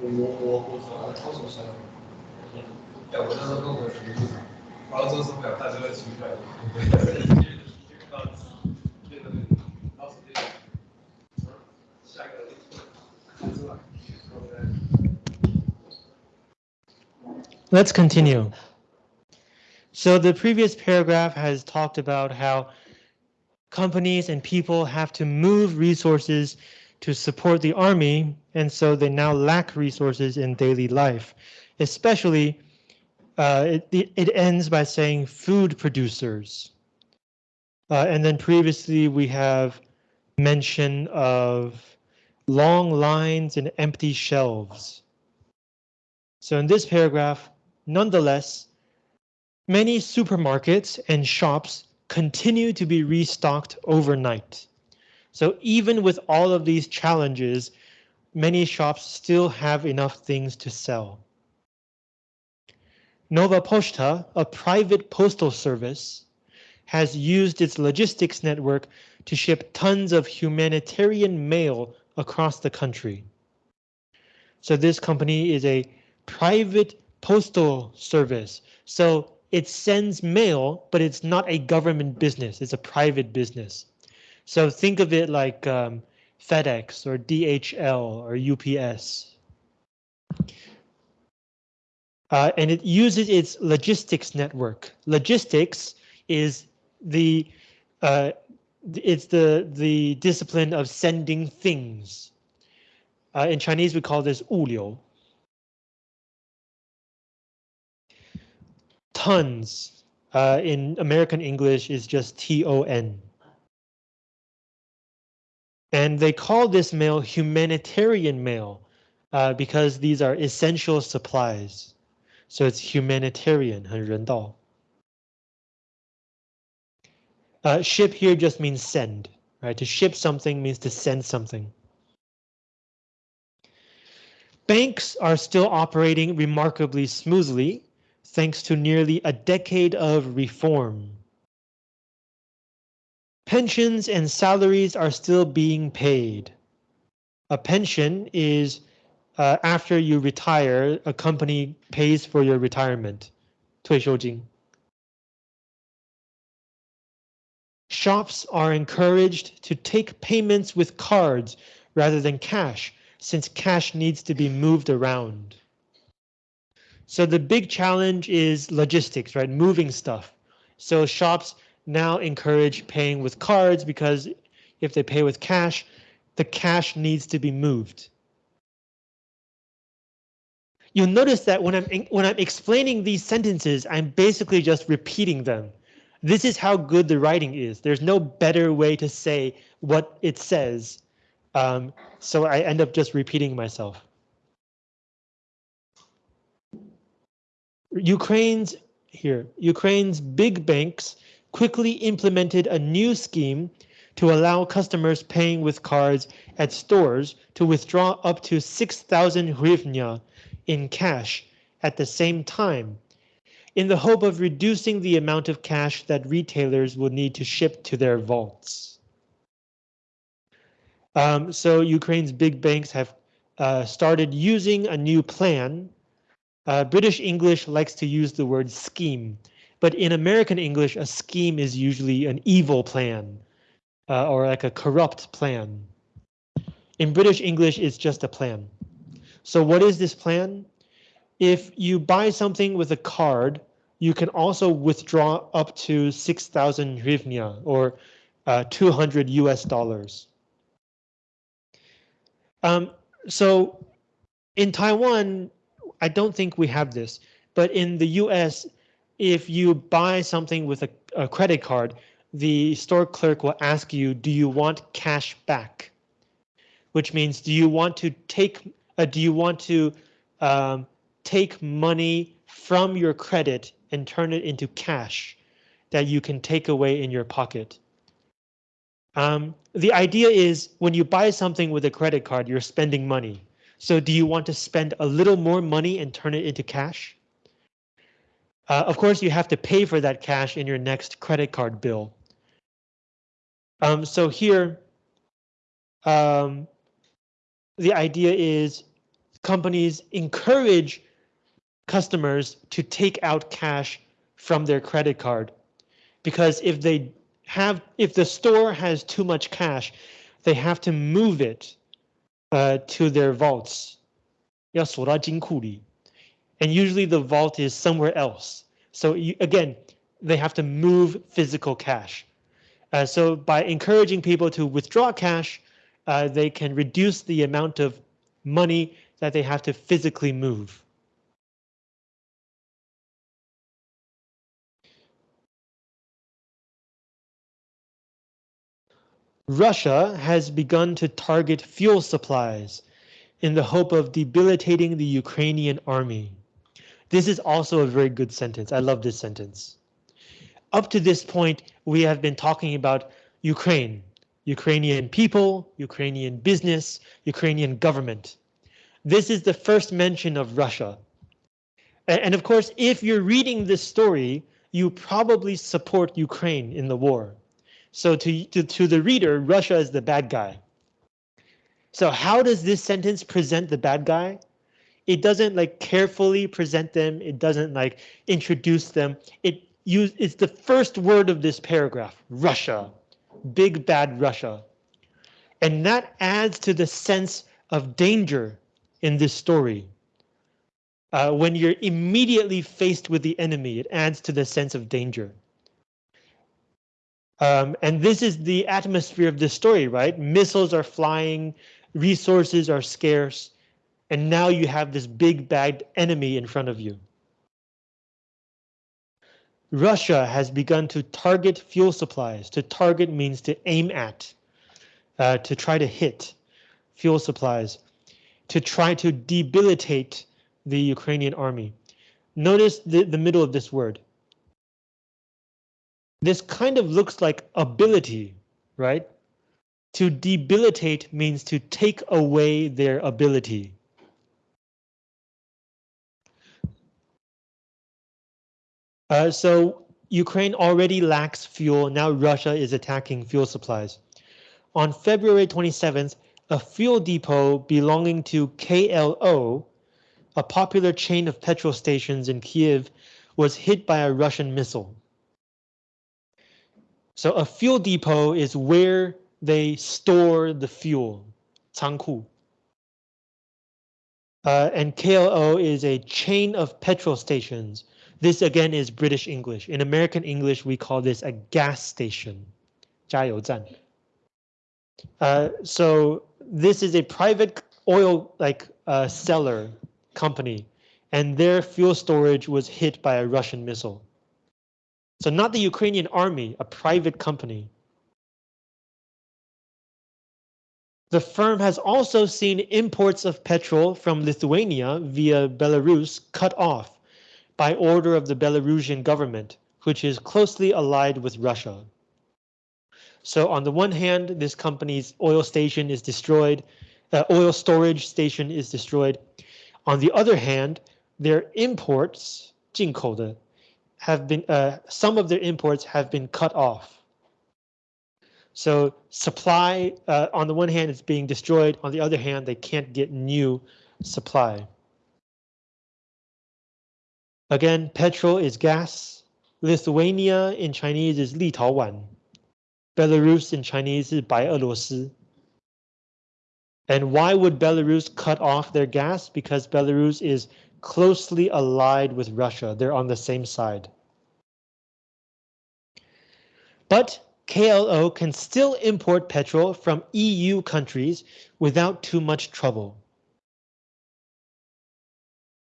我我我我操作上，要我那时候跟我学，然后做什么要带这个情感。Let's continue. So the previous paragraph has talked about how companies and people have to move resources to support the army, and so they now lack resources in daily life. Especially, uh, it, it ends by saying food producers. Uh, and then previously we have mention of long lines and empty shelves. So in this paragraph, Nonetheless, Many supermarkets and shops continue to be restocked overnight. So even with all of these challenges, many shops still have enough things to sell. Nova Poshta, a private postal service, has used its logistics network to ship tons of humanitarian mail across the country. So this company is a private postal service. So it sends mail, but it's not a government business. It's a private business. So think of it like um, FedEx or DHL or UPS. Uh, and it uses its logistics network. Logistics is the uh, it's the the discipline of sending things. Uh, in Chinese, we call this 物流. tons. Uh, in American English is just T-O-N. And they call this mail humanitarian mail uh, because these are essential supplies. So it's humanitarian, 很人道. Uh, ship here just means send, right? To ship something means to send something. Banks are still operating remarkably smoothly thanks to nearly a decade of reform. Pensions and salaries are still being paid. A pension is uh, after you retire, a company pays for your retirement. 退休金. Shops are encouraged to take payments with cards rather than cash, since cash needs to be moved around. So the big challenge is logistics, right? Moving stuff. So shops now encourage paying with cards because if they pay with cash, the cash needs to be moved. You'll notice that when I'm when I'm explaining these sentences, I'm basically just repeating them. This is how good the writing is. There's no better way to say what it says. Um, so I end up just repeating myself. Ukraine's here, Ukraine's big banks quickly implemented a new scheme to allow customers paying with cards at stores to withdraw up to 6,000 hryvnia in cash at the same time in the hope of reducing the amount of cash that retailers will need to ship to their vaults. Um, so Ukraine's big banks have uh, started using a new plan uh, British English likes to use the word scheme, but in American English, a scheme is usually an evil plan uh, or like a corrupt plan. In British English, it's just a plan. So what is this plan? If you buy something with a card, you can also withdraw up to 6,000 hryvnia or uh, 200 US dollars. Um, so in Taiwan, I don't think we have this, but in the US, if you buy something with a, a credit card, the store clerk will ask you, do you want cash back? Which means, do you want to take, uh, do you want to um, take money from your credit and turn it into cash that you can take away in your pocket? Um, the idea is when you buy something with a credit card, you're spending money. So do you want to spend a little more money and turn it into cash? Uh, of course, you have to pay for that cash in your next credit card bill. Um, so here, um, the idea is companies encourage customers to take out cash from their credit card because if they have if the store has too much cash, they have to move it uh, to their vaults. And usually the vault is somewhere else. So you, again, they have to move physical cash. Uh, so by encouraging people to withdraw cash, uh, they can reduce the amount of money that they have to physically move. Russia has begun to target fuel supplies in the hope of debilitating the Ukrainian army. This is also a very good sentence. I love this sentence. Up to this point, we have been talking about Ukraine, Ukrainian people, Ukrainian business, Ukrainian government. This is the first mention of Russia. And of course, if you're reading this story, you probably support Ukraine in the war. So to, to, to the reader, Russia is the bad guy. So how does this sentence present the bad guy? It doesn't like carefully present them. It doesn't like introduce them. It use it's the first word of this paragraph, Russia, big bad Russia. And that adds to the sense of danger in this story. Uh, when you're immediately faced with the enemy, it adds to the sense of danger. Um, and this is the atmosphere of this story, right? Missiles are flying, resources are scarce, and now you have this big bagged enemy in front of you. Russia has begun to target fuel supplies. To target means to aim at, uh, to try to hit fuel supplies, to try to debilitate the Ukrainian army. Notice the, the middle of this word. This kind of looks like ability, right? To debilitate means to take away their ability. Uh, so Ukraine already lacks fuel. Now Russia is attacking fuel supplies. On February 27th, a fuel depot belonging to KLO, a popular chain of petrol stations in Kiev, was hit by a Russian missile. So a fuel depot is where they store the fuel, 仓库. Uh, and KLO is a chain of petrol stations. This again is British English. In American English, we call this a gas station, 加油站. Uh, so this is a private oil like uh, seller company, and their fuel storage was hit by a Russian missile. So not the Ukrainian army, a private company. The firm has also seen imports of petrol from Lithuania via Belarus cut off by order of the Belarusian government, which is closely allied with Russia. So on the one hand, this company's oil station is destroyed, uh, oil storage station is destroyed. On the other hand, their imports, 进口的 have been uh, some of their imports have been cut off. So supply uh, on the one hand is being destroyed. On the other hand, they can't get new supply. Again, petrol is gas. Lithuania in Chinese is 立陶宛. Belarus in Chinese is 白俄罗斯. And why would Belarus cut off their gas? Because Belarus is closely allied with Russia. They're on the same side. But KLO can still import petrol from EU countries without too much trouble.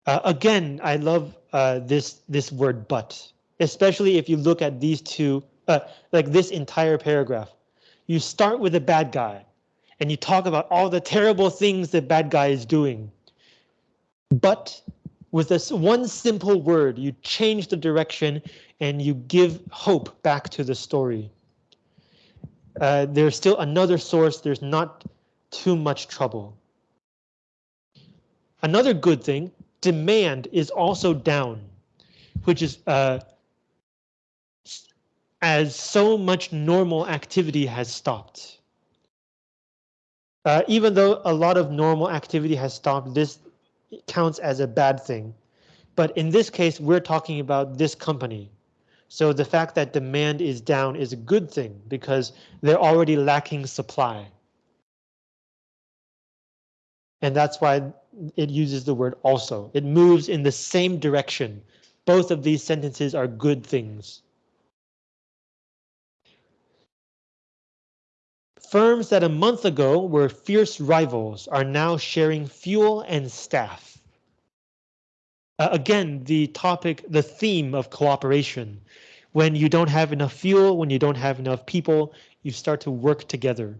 Uh, again, I love uh, this this word but, especially if you look at these two, uh, like this entire paragraph. You start with a bad guy and you talk about all the terrible things the bad guy is doing. But with this one simple word, you change the direction and you give hope back to the story. Uh, there's still another source. There's not too much trouble. Another good thing, demand is also down, which is uh, as so much normal activity has stopped. Uh, even though a lot of normal activity has stopped, this counts as a bad thing. But in this case, we're talking about this company. So the fact that demand is down is a good thing because they're already lacking supply. And that's why it uses the word also. It moves in the same direction. Both of these sentences are good things. Firms that a month ago were fierce rivals are now sharing fuel and staff. Uh, again, the topic, the theme of cooperation. When you don't have enough fuel, when you don't have enough people, you start to work together.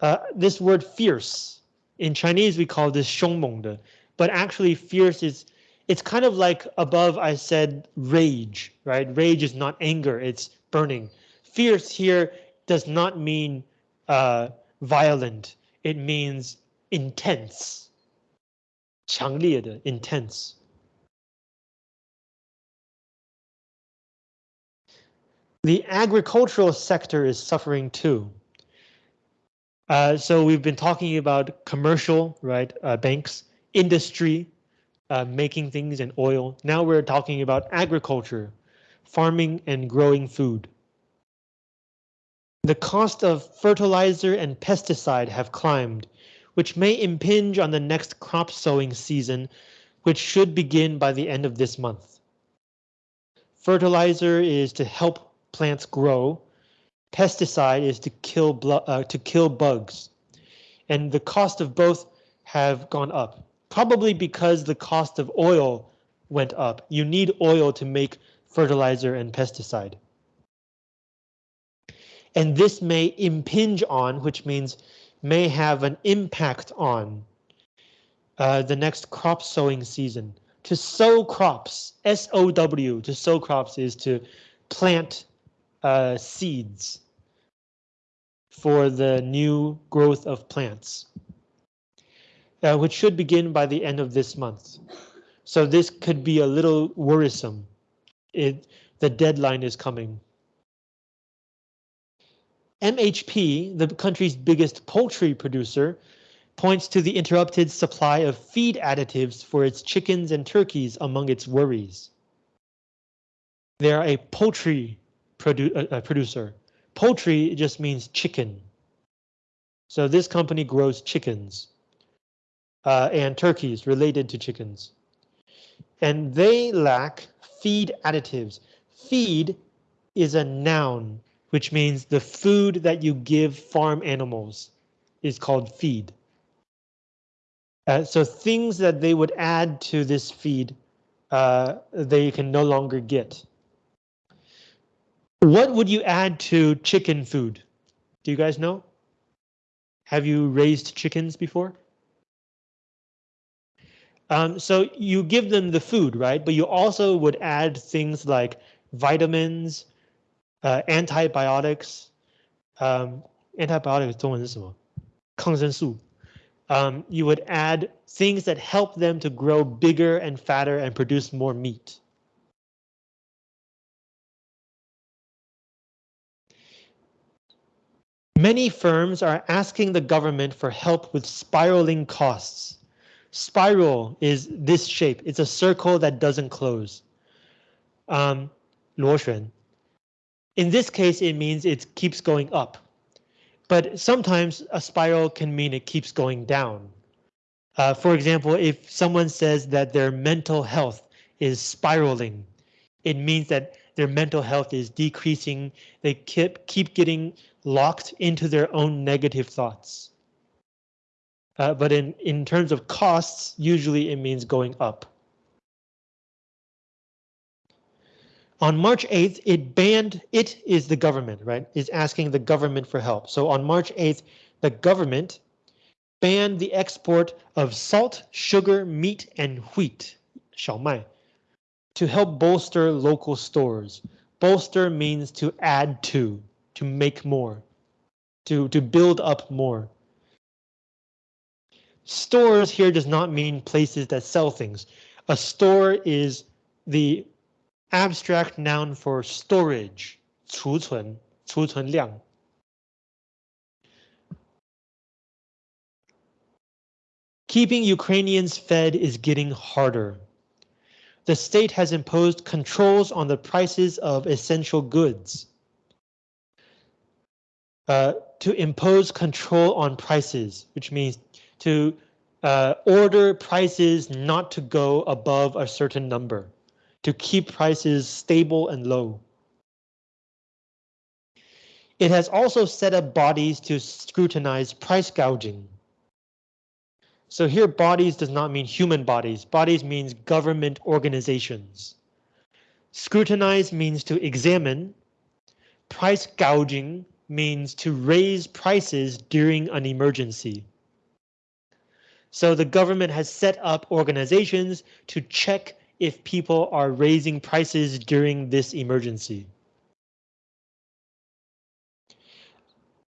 Uh, this word fierce, in Chinese we call this 凶猛的, but actually fierce is, it's kind of like above I said rage, right? Rage is not anger, it's burning. Fierce here does not mean uh, violent, it means intense. 强烈的 intense. The agricultural sector is suffering too. Uh, so we've been talking about commercial, right? Uh, banks, industry, uh, making things and oil. Now we're talking about agriculture, farming and growing food. The cost of fertilizer and pesticide have climbed, which may impinge on the next crop sowing season, which should begin by the end of this month. Fertilizer is to help plants grow. Pesticide is to kill uh, to kill bugs, and the cost of both have gone up. Probably because the cost of oil went up. You need oil to make fertilizer and pesticide. And this may impinge on, which means may have an impact on uh, the next crop sowing season. To sow crops, S-O-W, to sow crops is to plant uh, seeds for the new growth of plants, uh, which should begin by the end of this month. So this could be a little worrisome. It, the deadline is coming. MHP, the country's biggest poultry producer, points to the interrupted supply of feed additives for its chickens and turkeys among its worries. They are a poultry produ uh, uh, producer. Poultry just means chicken. So this company grows chickens uh, and turkeys related to chickens. And they lack feed additives. Feed is a noun, which means the food that you give farm animals is called feed. Uh, so things that they would add to this feed, uh, they can no longer get. What would you add to chicken food? Do you guys know? Have you raised chickens before? Um, so you give them the food, right? But you also would add things like vitamins, uh, antibiotics. Um, antibiotics 中文是什么？抗生素. Um, you would add things that help them to grow bigger and fatter and produce more meat. Many firms are asking the government for help with spiraling costs. Spiral is this shape. It's a circle that doesn't close. Um, 螺旋. In this case, it means it keeps going up. But sometimes a spiral can mean it keeps going down. Uh, for example, if someone says that their mental health is spiraling, it means that their mental health is decreasing. They keep, keep getting locked into their own negative thoughts. Uh, but in, in terms of costs, usually it means going up. On March 8th, it banned, it is the government, right, is asking the government for help. So on March 8th, the government banned the export of salt, sugar, meat, and wheat, 小麦, to help bolster local stores. Bolster means to add to, to make more, to, to build up more. Stores here does not mean places that sell things. A store is the abstract noun for storage, 储存,储存量. Keeping Ukrainians fed is getting harder. The state has imposed controls on the prices of essential goods. Uh, to impose control on prices, which means to uh, order prices not to go above a certain number, to keep prices stable and low. It has also set up bodies to scrutinize price gouging. So here bodies does not mean human bodies. Bodies means government organizations. Scrutinize means to examine. Price gouging means to raise prices during an emergency. So the government has set up organizations to check if people are raising prices during this emergency.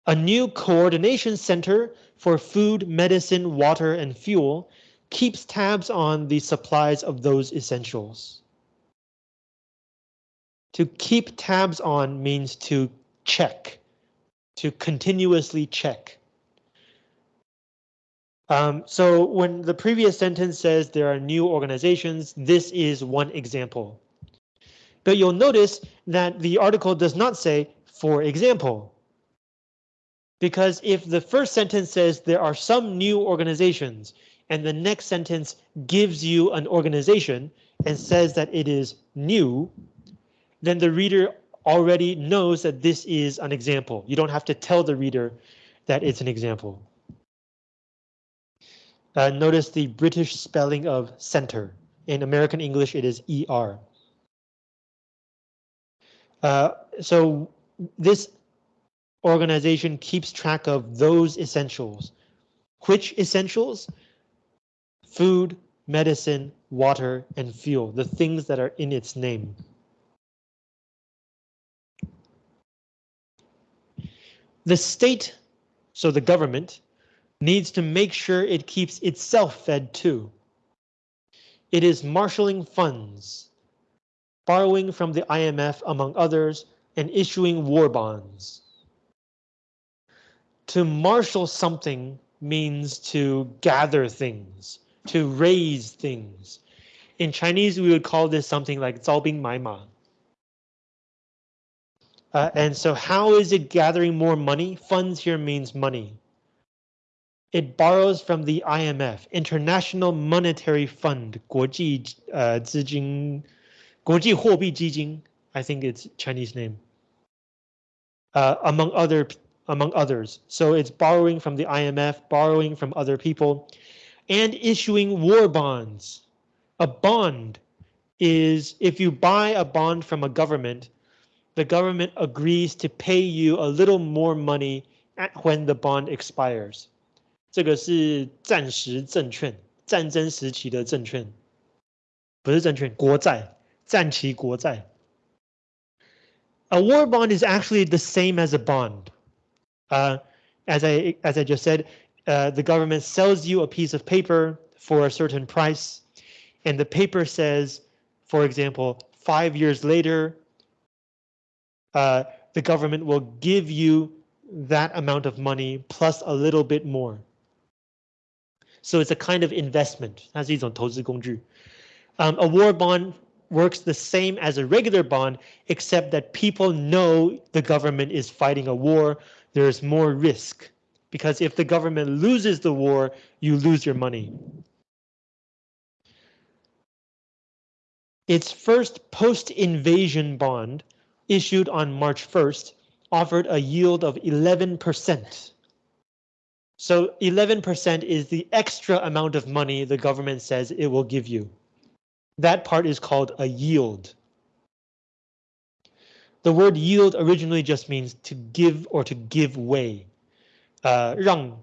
A new coordination center for food, medicine, water, and fuel keeps tabs on the supplies of those essentials. To keep tabs on means to check, to continuously check. Um, so when the previous sentence says there are new organizations, this is one example. But you'll notice that the article does not say, for example. Because if the first sentence says there are some new organizations and the next sentence gives you an organization and says that it is new, then the reader already knows that this is an example. You don't have to tell the reader that it's an example. Uh, notice the British spelling of center. In American English, it is ER. Uh, so this organization keeps track of those essentials. Which essentials? Food, medicine, water, and fuel, the things that are in its name. The state, so the government, needs to make sure it keeps itself fed too. It is marshaling funds, borrowing from the IMF among others, and issuing war bonds. To marshal something means to gather things, to raise things. In Chinese, we would call this something like 招兵买马. Uh, and so how is it gathering more money? Funds here means money. It borrows from the IMF, International Monetary Fund, 国际呃资金国际货币基金 I think it's Chinese name. Uh, among other among others. So it's borrowing from the IMF, borrowing from other people, and issuing war bonds. A bond is if you buy a bond from a government, the government agrees to pay you a little more money when the bond expires. 这个是战时证券，战争时期的证券，不是证券，国债，战期国债。A war bond is actually the same as a bond. Uh, as I as I just said, uh, the government sells you a piece of paper for a certain price, and the paper says, for example, five years later, uh, the government will give you that amount of money plus a little bit more. So it's a kind of investment. Um, a war bond works the same as a regular bond, except that people know the government is fighting a war. There's more risk because if the government loses the war, you lose your money. Its first post-invasion bond, issued on March 1st, offered a yield of 11%. So 11% is the extra amount of money the government says it will give you. That part is called a yield. The word yield originally just means to give or to give way. Uh, 让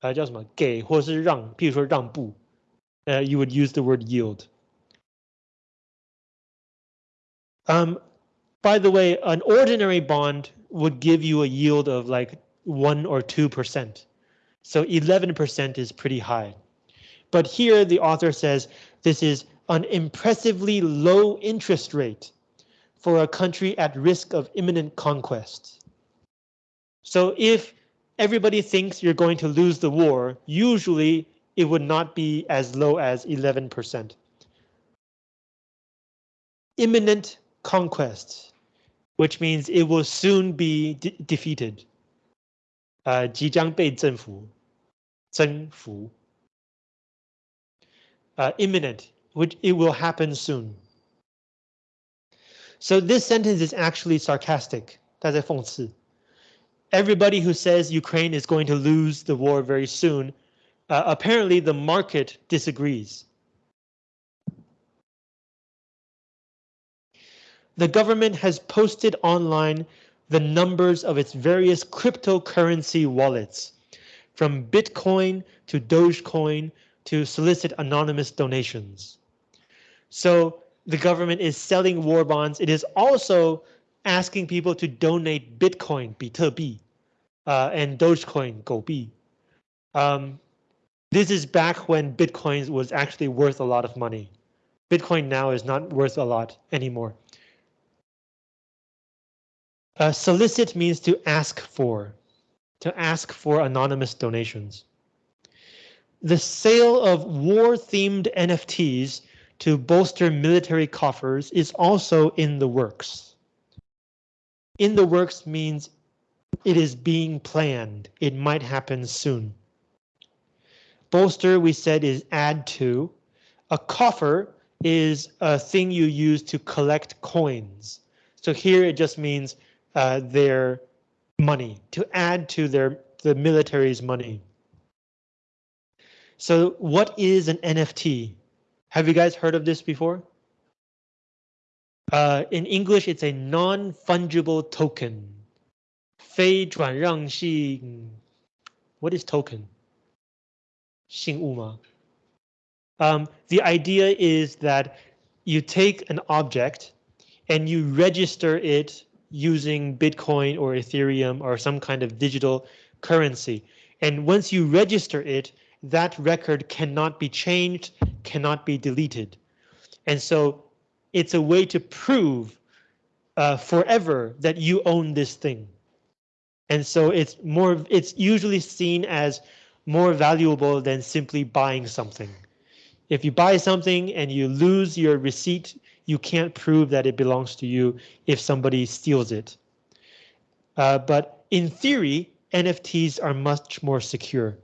呃叫什么给或是让，譬如说让步，uh, you would use the word yield. Um, by the way, an ordinary bond would give you a yield of like 1 or 2%. So 11% is pretty high. But here the author says this is an impressively low interest rate for a country at risk of imminent conquest. So if everybody thinks you're going to lose the war, usually it would not be as low as 11%. Imminent conquest, which means it will soon be de defeated. 呃即将被征服征服 uh, imminent, which it will happen soon. So this sentence is actually sarcastic. 他在讽刺. Everybody who says Ukraine is going to lose the war very soon, uh, apparently the market disagrees. The government has posted online the numbers of its various cryptocurrency wallets. from Bitcoin to Dogecoin to solicit anonymous donations. So the government is selling war bonds. It is also asking people to donate Bitcoin, 比特币, uh, and Dogecoin, 狗币. Um, this is back when Bitcoin was actually worth a lot of money. Bitcoin now is not worth a lot anymore. Uh, solicit means to ask for, to ask for anonymous donations. The sale of war-themed NFTs to bolster military coffers is also in the works. In the works means it is being planned. It might happen soon. Bolster, we said, is add to. A coffer is a thing you use to collect coins. So here it just means uh, their money, to add to their the military's money. So what is an NFT? Have you guys heard of this before? Uh, in English, it's a non-fungible token. 非转让性 What is token? 信物吗? Um, the idea is that you take an object and you register it using Bitcoin or Ethereum or some kind of digital currency. And once you register it, that record cannot be changed, cannot be deleted. And so it's a way to prove uh, forever that you own this thing. And so it's more, it's usually seen as more valuable than simply buying something. If you buy something and you lose your receipt, you can't prove that it belongs to you if somebody steals it. Uh, but in theory, NFTs are much more secure.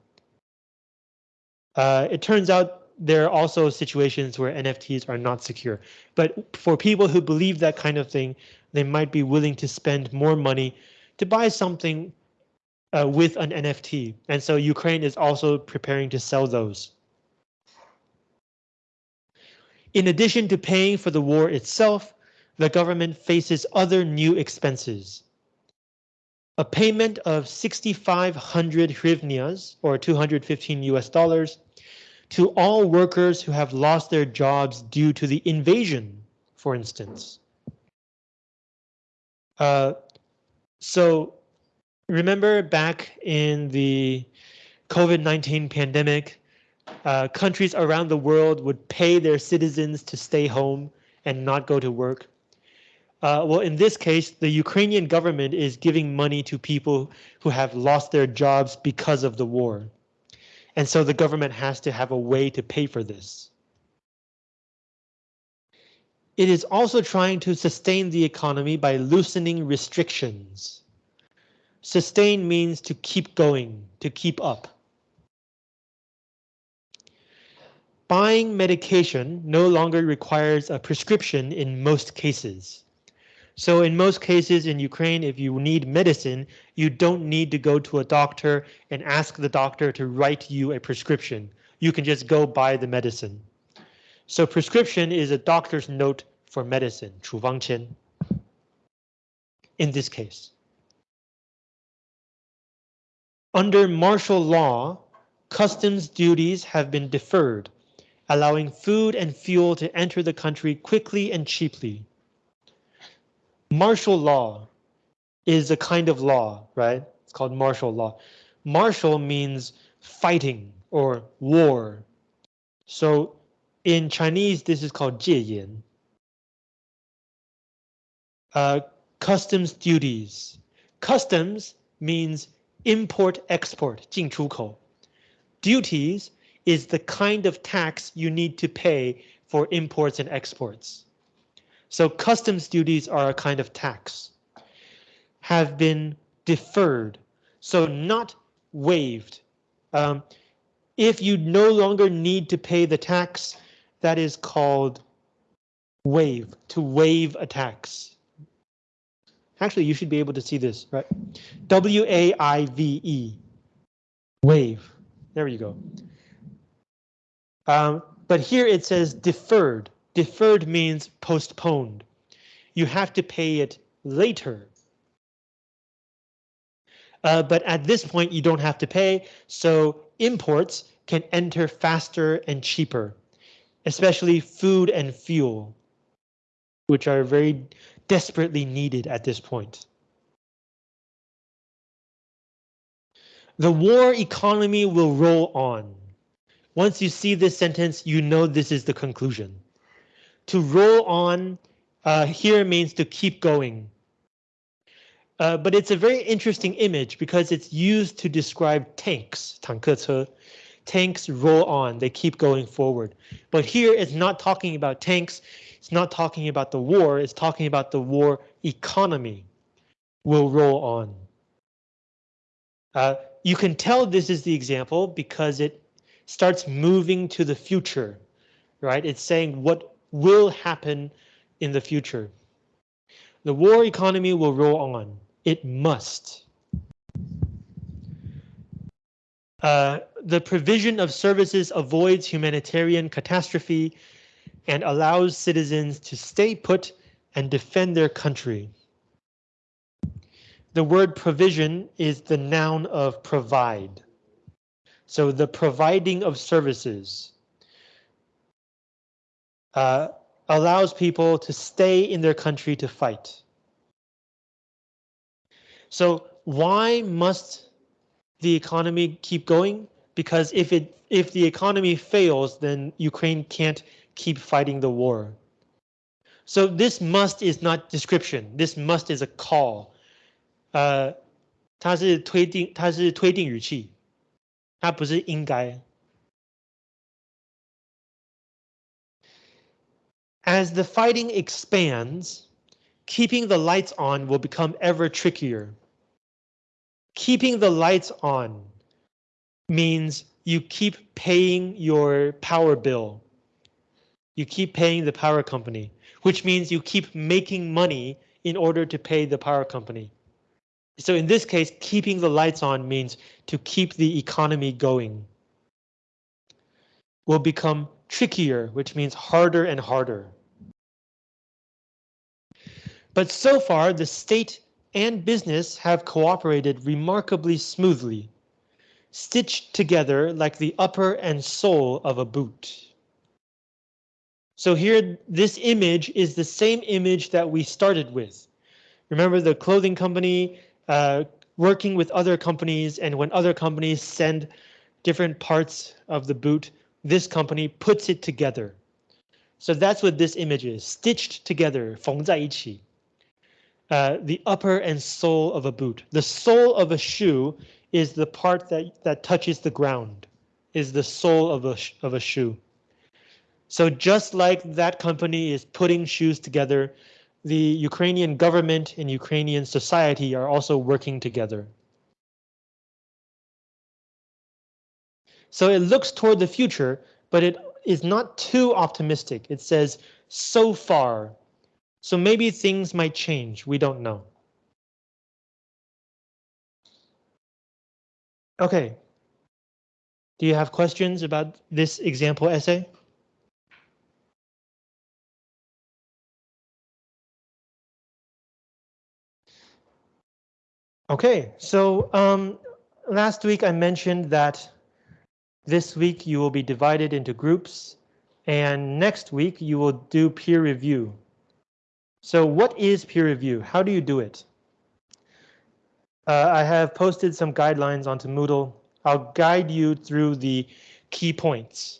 Uh, it turns out there are also situations where NFTs are not secure. But for people who believe that kind of thing, they might be willing to spend more money to buy something uh, with an NFT. And so Ukraine is also preparing to sell those. In addition to paying for the war itself, the government faces other new expenses. A payment of 6,500 hryvnias, or 215 US dollars, to all workers who have lost their jobs due to the invasion, for instance. Uh, so remember back in the COVID-19 pandemic, uh, countries around the world would pay their citizens to stay home and not go to work. Uh, well, in this case, the Ukrainian government is giving money to people who have lost their jobs because of the war. And so the government has to have a way to pay for this. It is also trying to sustain the economy by loosening restrictions. Sustain means to keep going, to keep up. Buying medication no longer requires a prescription in most cases. So in most cases in Ukraine, if you need medicine, you don't need to go to a doctor and ask the doctor to write you a prescription. You can just go buy the medicine. So prescription is a doctor's note for medicine, 处方签. In this case. Under martial law, customs duties have been deferred, allowing food and fuel to enter the country quickly and cheaply. Martial law is a kind of law, right? It's called martial law. Martial means fighting or war. So in Chinese, this is called 戒严. Uh, customs duties. Customs means import-export, 进出口. Duties is the kind of tax you need to pay for imports and exports. So customs duties are a kind of tax. Have been deferred, so not waived. Um, if you no longer need to pay the tax, that is called waive, to waive a tax. Actually, you should be able to see this, right? W-A-I-V-E, wave. There you go. Um, but here it says deferred. Deferred means postponed. You have to pay it later. Uh, but at this point, you don't have to pay, so imports can enter faster and cheaper, especially food and fuel, which are very desperately needed at this point. The war economy will roll on. Once you see this sentence, you know this is the conclusion. To roll on uh, here means to keep going. Uh, but it's a very interesting image because it's used to describe tanks, 坦克车. Tanks roll on, they keep going forward. But here it's not talking about tanks, it's not talking about the war, it's talking about the war economy will roll on. Uh, you can tell this is the example because it starts moving to the future, right? It's saying what will happen in the future. The war economy will roll on. It must. Uh, the provision of services avoids humanitarian catastrophe and allows citizens to stay put and defend their country. The word provision is the noun of provide. So the providing of services uh, allows people to stay in their country to fight. So why must the economy keep going? Because if it if the economy fails, then Ukraine can't keep fighting the war. So this must is not description. This must is a call. 呃，它是推定，它是推定语气， 它不是应该。As the fighting expands, keeping the lights on will become ever trickier. Keeping the lights on means you keep paying your power bill. You keep paying the power company, which means you keep making money in order to pay the power company. So in this case, keeping the lights on means to keep the economy going. Will become trickier, which means harder and harder. But so far, the state and business have cooperated remarkably smoothly, stitched together like the upper and sole of a boot. So here, this image is the same image that we started with. Remember the clothing company uh, working with other companies and when other companies send different parts of the boot, this company puts it together. So that's what this image is, stitched together, 缝在一起. Uh, the upper and sole of a boot. The sole of a shoe is the part that, that touches the ground, is the sole of a, of a shoe. So just like that company is putting shoes together, the Ukrainian government and Ukrainian society are also working together. So it looks toward the future, but it is not too optimistic. It says so far. So maybe things might change. We don't know. Okay. Do you have questions about this example essay? Okay, so um, last week I mentioned that this week you will be divided into groups and next week you will do peer review. So what is peer review? How do you do it? Uh, I have posted some guidelines onto Moodle. I'll guide you through the key points.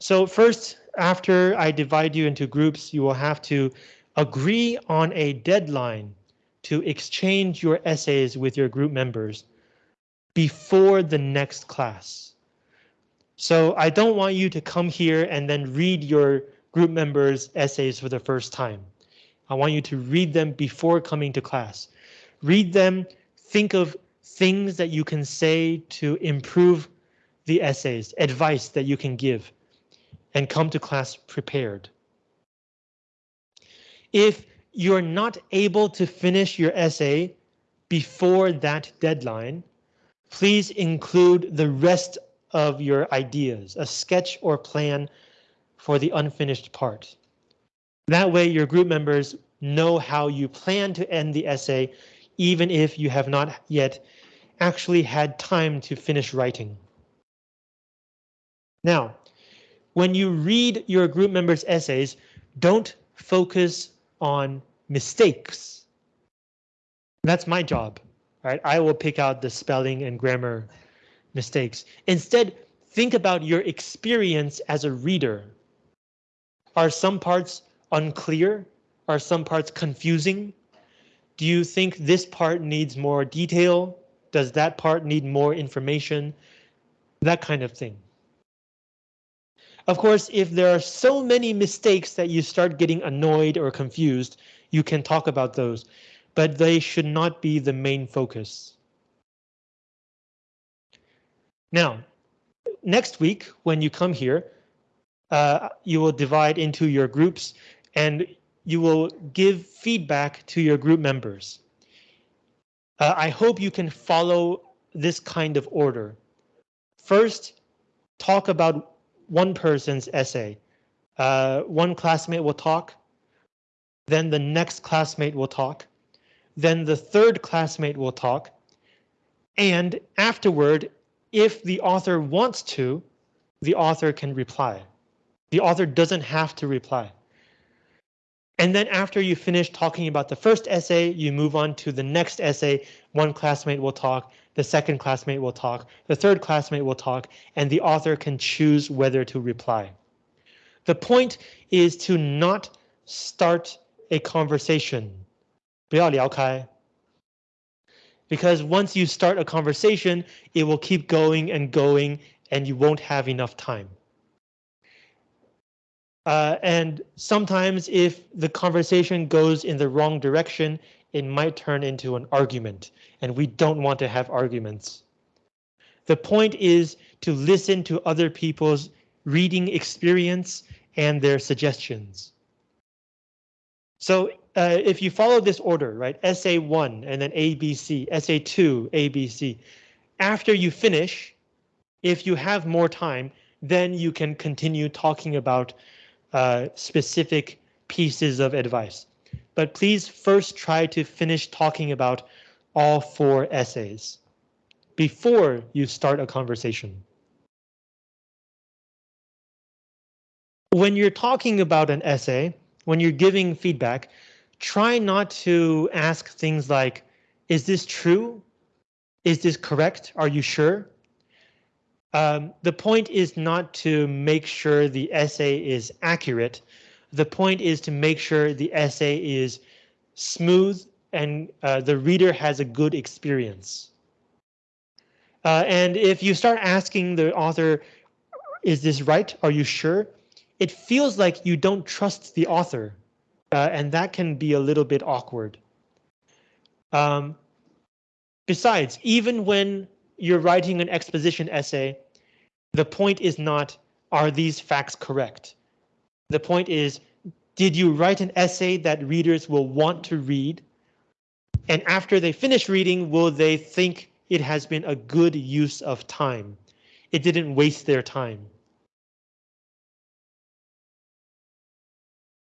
So first, after I divide you into groups, you will have to agree on a deadline to exchange your essays with your group members before the next class. So I don't want you to come here and then read your group members essays for the first time. I want you to read them before coming to class. Read them, think of things that you can say to improve the essays, advice that you can give, and come to class prepared. If you're not able to finish your essay before that deadline, please include the rest of your ideas, a sketch or plan for the unfinished part. That way your group members know how you plan to end the essay even if you have not yet actually had time to finish writing. Now, when you read your group members' essays, don't focus on mistakes. That's my job, right? I will pick out the spelling and grammar mistakes. Instead, think about your experience as a reader. Are some parts unclear? Are some parts confusing? Do you think this part needs more detail? Does that part need more information? That kind of thing. Of course, if there are so many mistakes that you start getting annoyed or confused, you can talk about those, but they should not be the main focus. Now, next week, when you come here, uh, you will divide into your groups and you will give feedback to your group members. Uh, I hope you can follow this kind of order. First, talk about one person's essay. Uh, one classmate will talk, then the next classmate will talk, then the third classmate will talk, and afterward, if the author wants to, the author can reply. The author doesn't have to reply. And then after you finish talking about the first essay, you move on to the next essay. One classmate will talk, the second classmate will talk, the third classmate will talk, and the author can choose whether to reply. The point is to not start a conversation. 不要聊开. Because once you start a conversation, it will keep going and going and you won't have enough time. Uh, and sometimes if the conversation goes in the wrong direction, it might turn into an argument, and we don't want to have arguments. The point is to listen to other people's reading experience and their suggestions. So uh, if you follow this order, right, essay one and then ABC, essay two, ABC, after you finish, if you have more time, then you can continue talking about uh, specific pieces of advice. But please first try to finish talking about all four essays before you start a conversation. When you're talking about an essay, when you're giving feedback, try not to ask things like, is this true? Is this correct? Are you sure? Um, the point is not to make sure the essay is accurate. The point is to make sure the essay is smooth and uh, the reader has a good experience. Uh, and if you start asking the author, is this right? Are you sure? It feels like you don't trust the author, uh, and that can be a little bit awkward. Um, besides, even when you're writing an exposition essay, the point is not, are these facts correct? The point is, did you write an essay that readers will want to read? And after they finish reading, will they think it has been a good use of time? It didn't waste their time.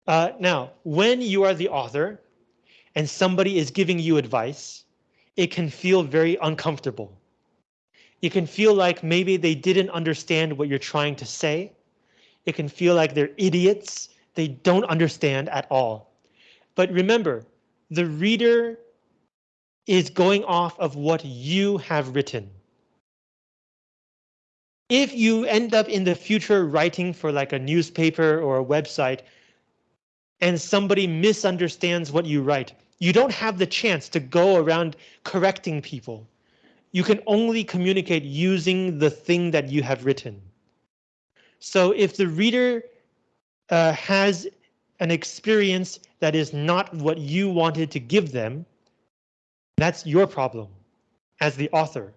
Uh, now, when you are the author and somebody is giving you advice, it can feel very uncomfortable It can feel like maybe they didn't understand what you're trying to say. It can feel like they're idiots. They don't understand at all. But remember, the reader is going off of what you have written. If you end up in the future writing for like a newspaper or a website and somebody misunderstands what you write, you don't have the chance to go around correcting people you can only communicate using the thing that you have written. So if the reader uh, has an experience that is not what you wanted to give them, that's your problem as the author.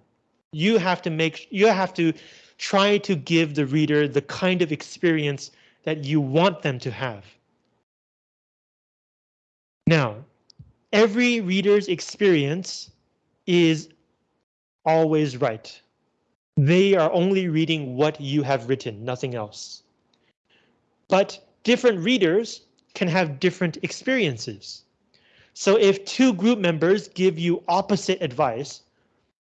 You have to make you have to try to give the reader the kind of experience that you want them to have. Now, every reader's experience is always right. They are only reading what you have written, nothing else. But different readers can have different experiences. So if two group members give you opposite advice,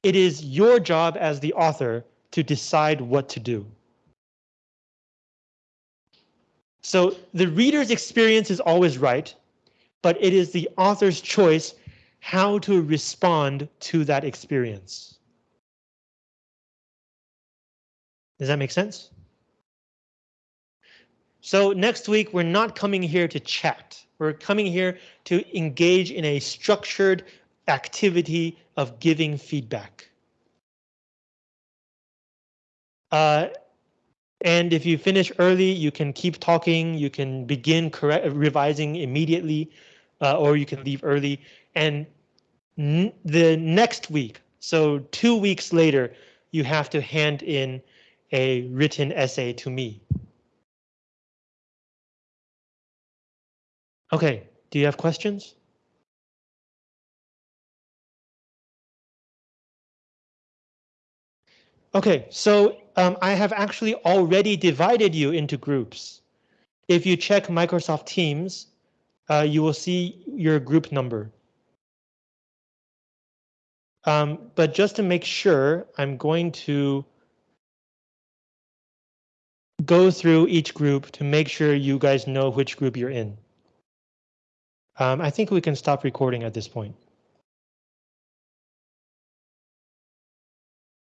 it is your job as the author to decide what to do. So the reader's experience is always right, but it is the author's choice how to respond to that experience. Does that make sense? So next week, we're not coming here to chat. We're coming here to engage in a structured activity of giving feedback. Uh, and if you finish early, you can keep talking, you can begin correct revising immediately, uh, or you can leave early. And the next week, so two weeks later, you have to hand in a written essay to me. Okay, do you have questions? Okay, so um, I have actually already divided you into groups. If you check Microsoft Teams, uh, you will see your group number. Um, but just to make sure, I'm going to go through each group to make sure you guys know which group you're in. Um, I think we can stop recording at this point.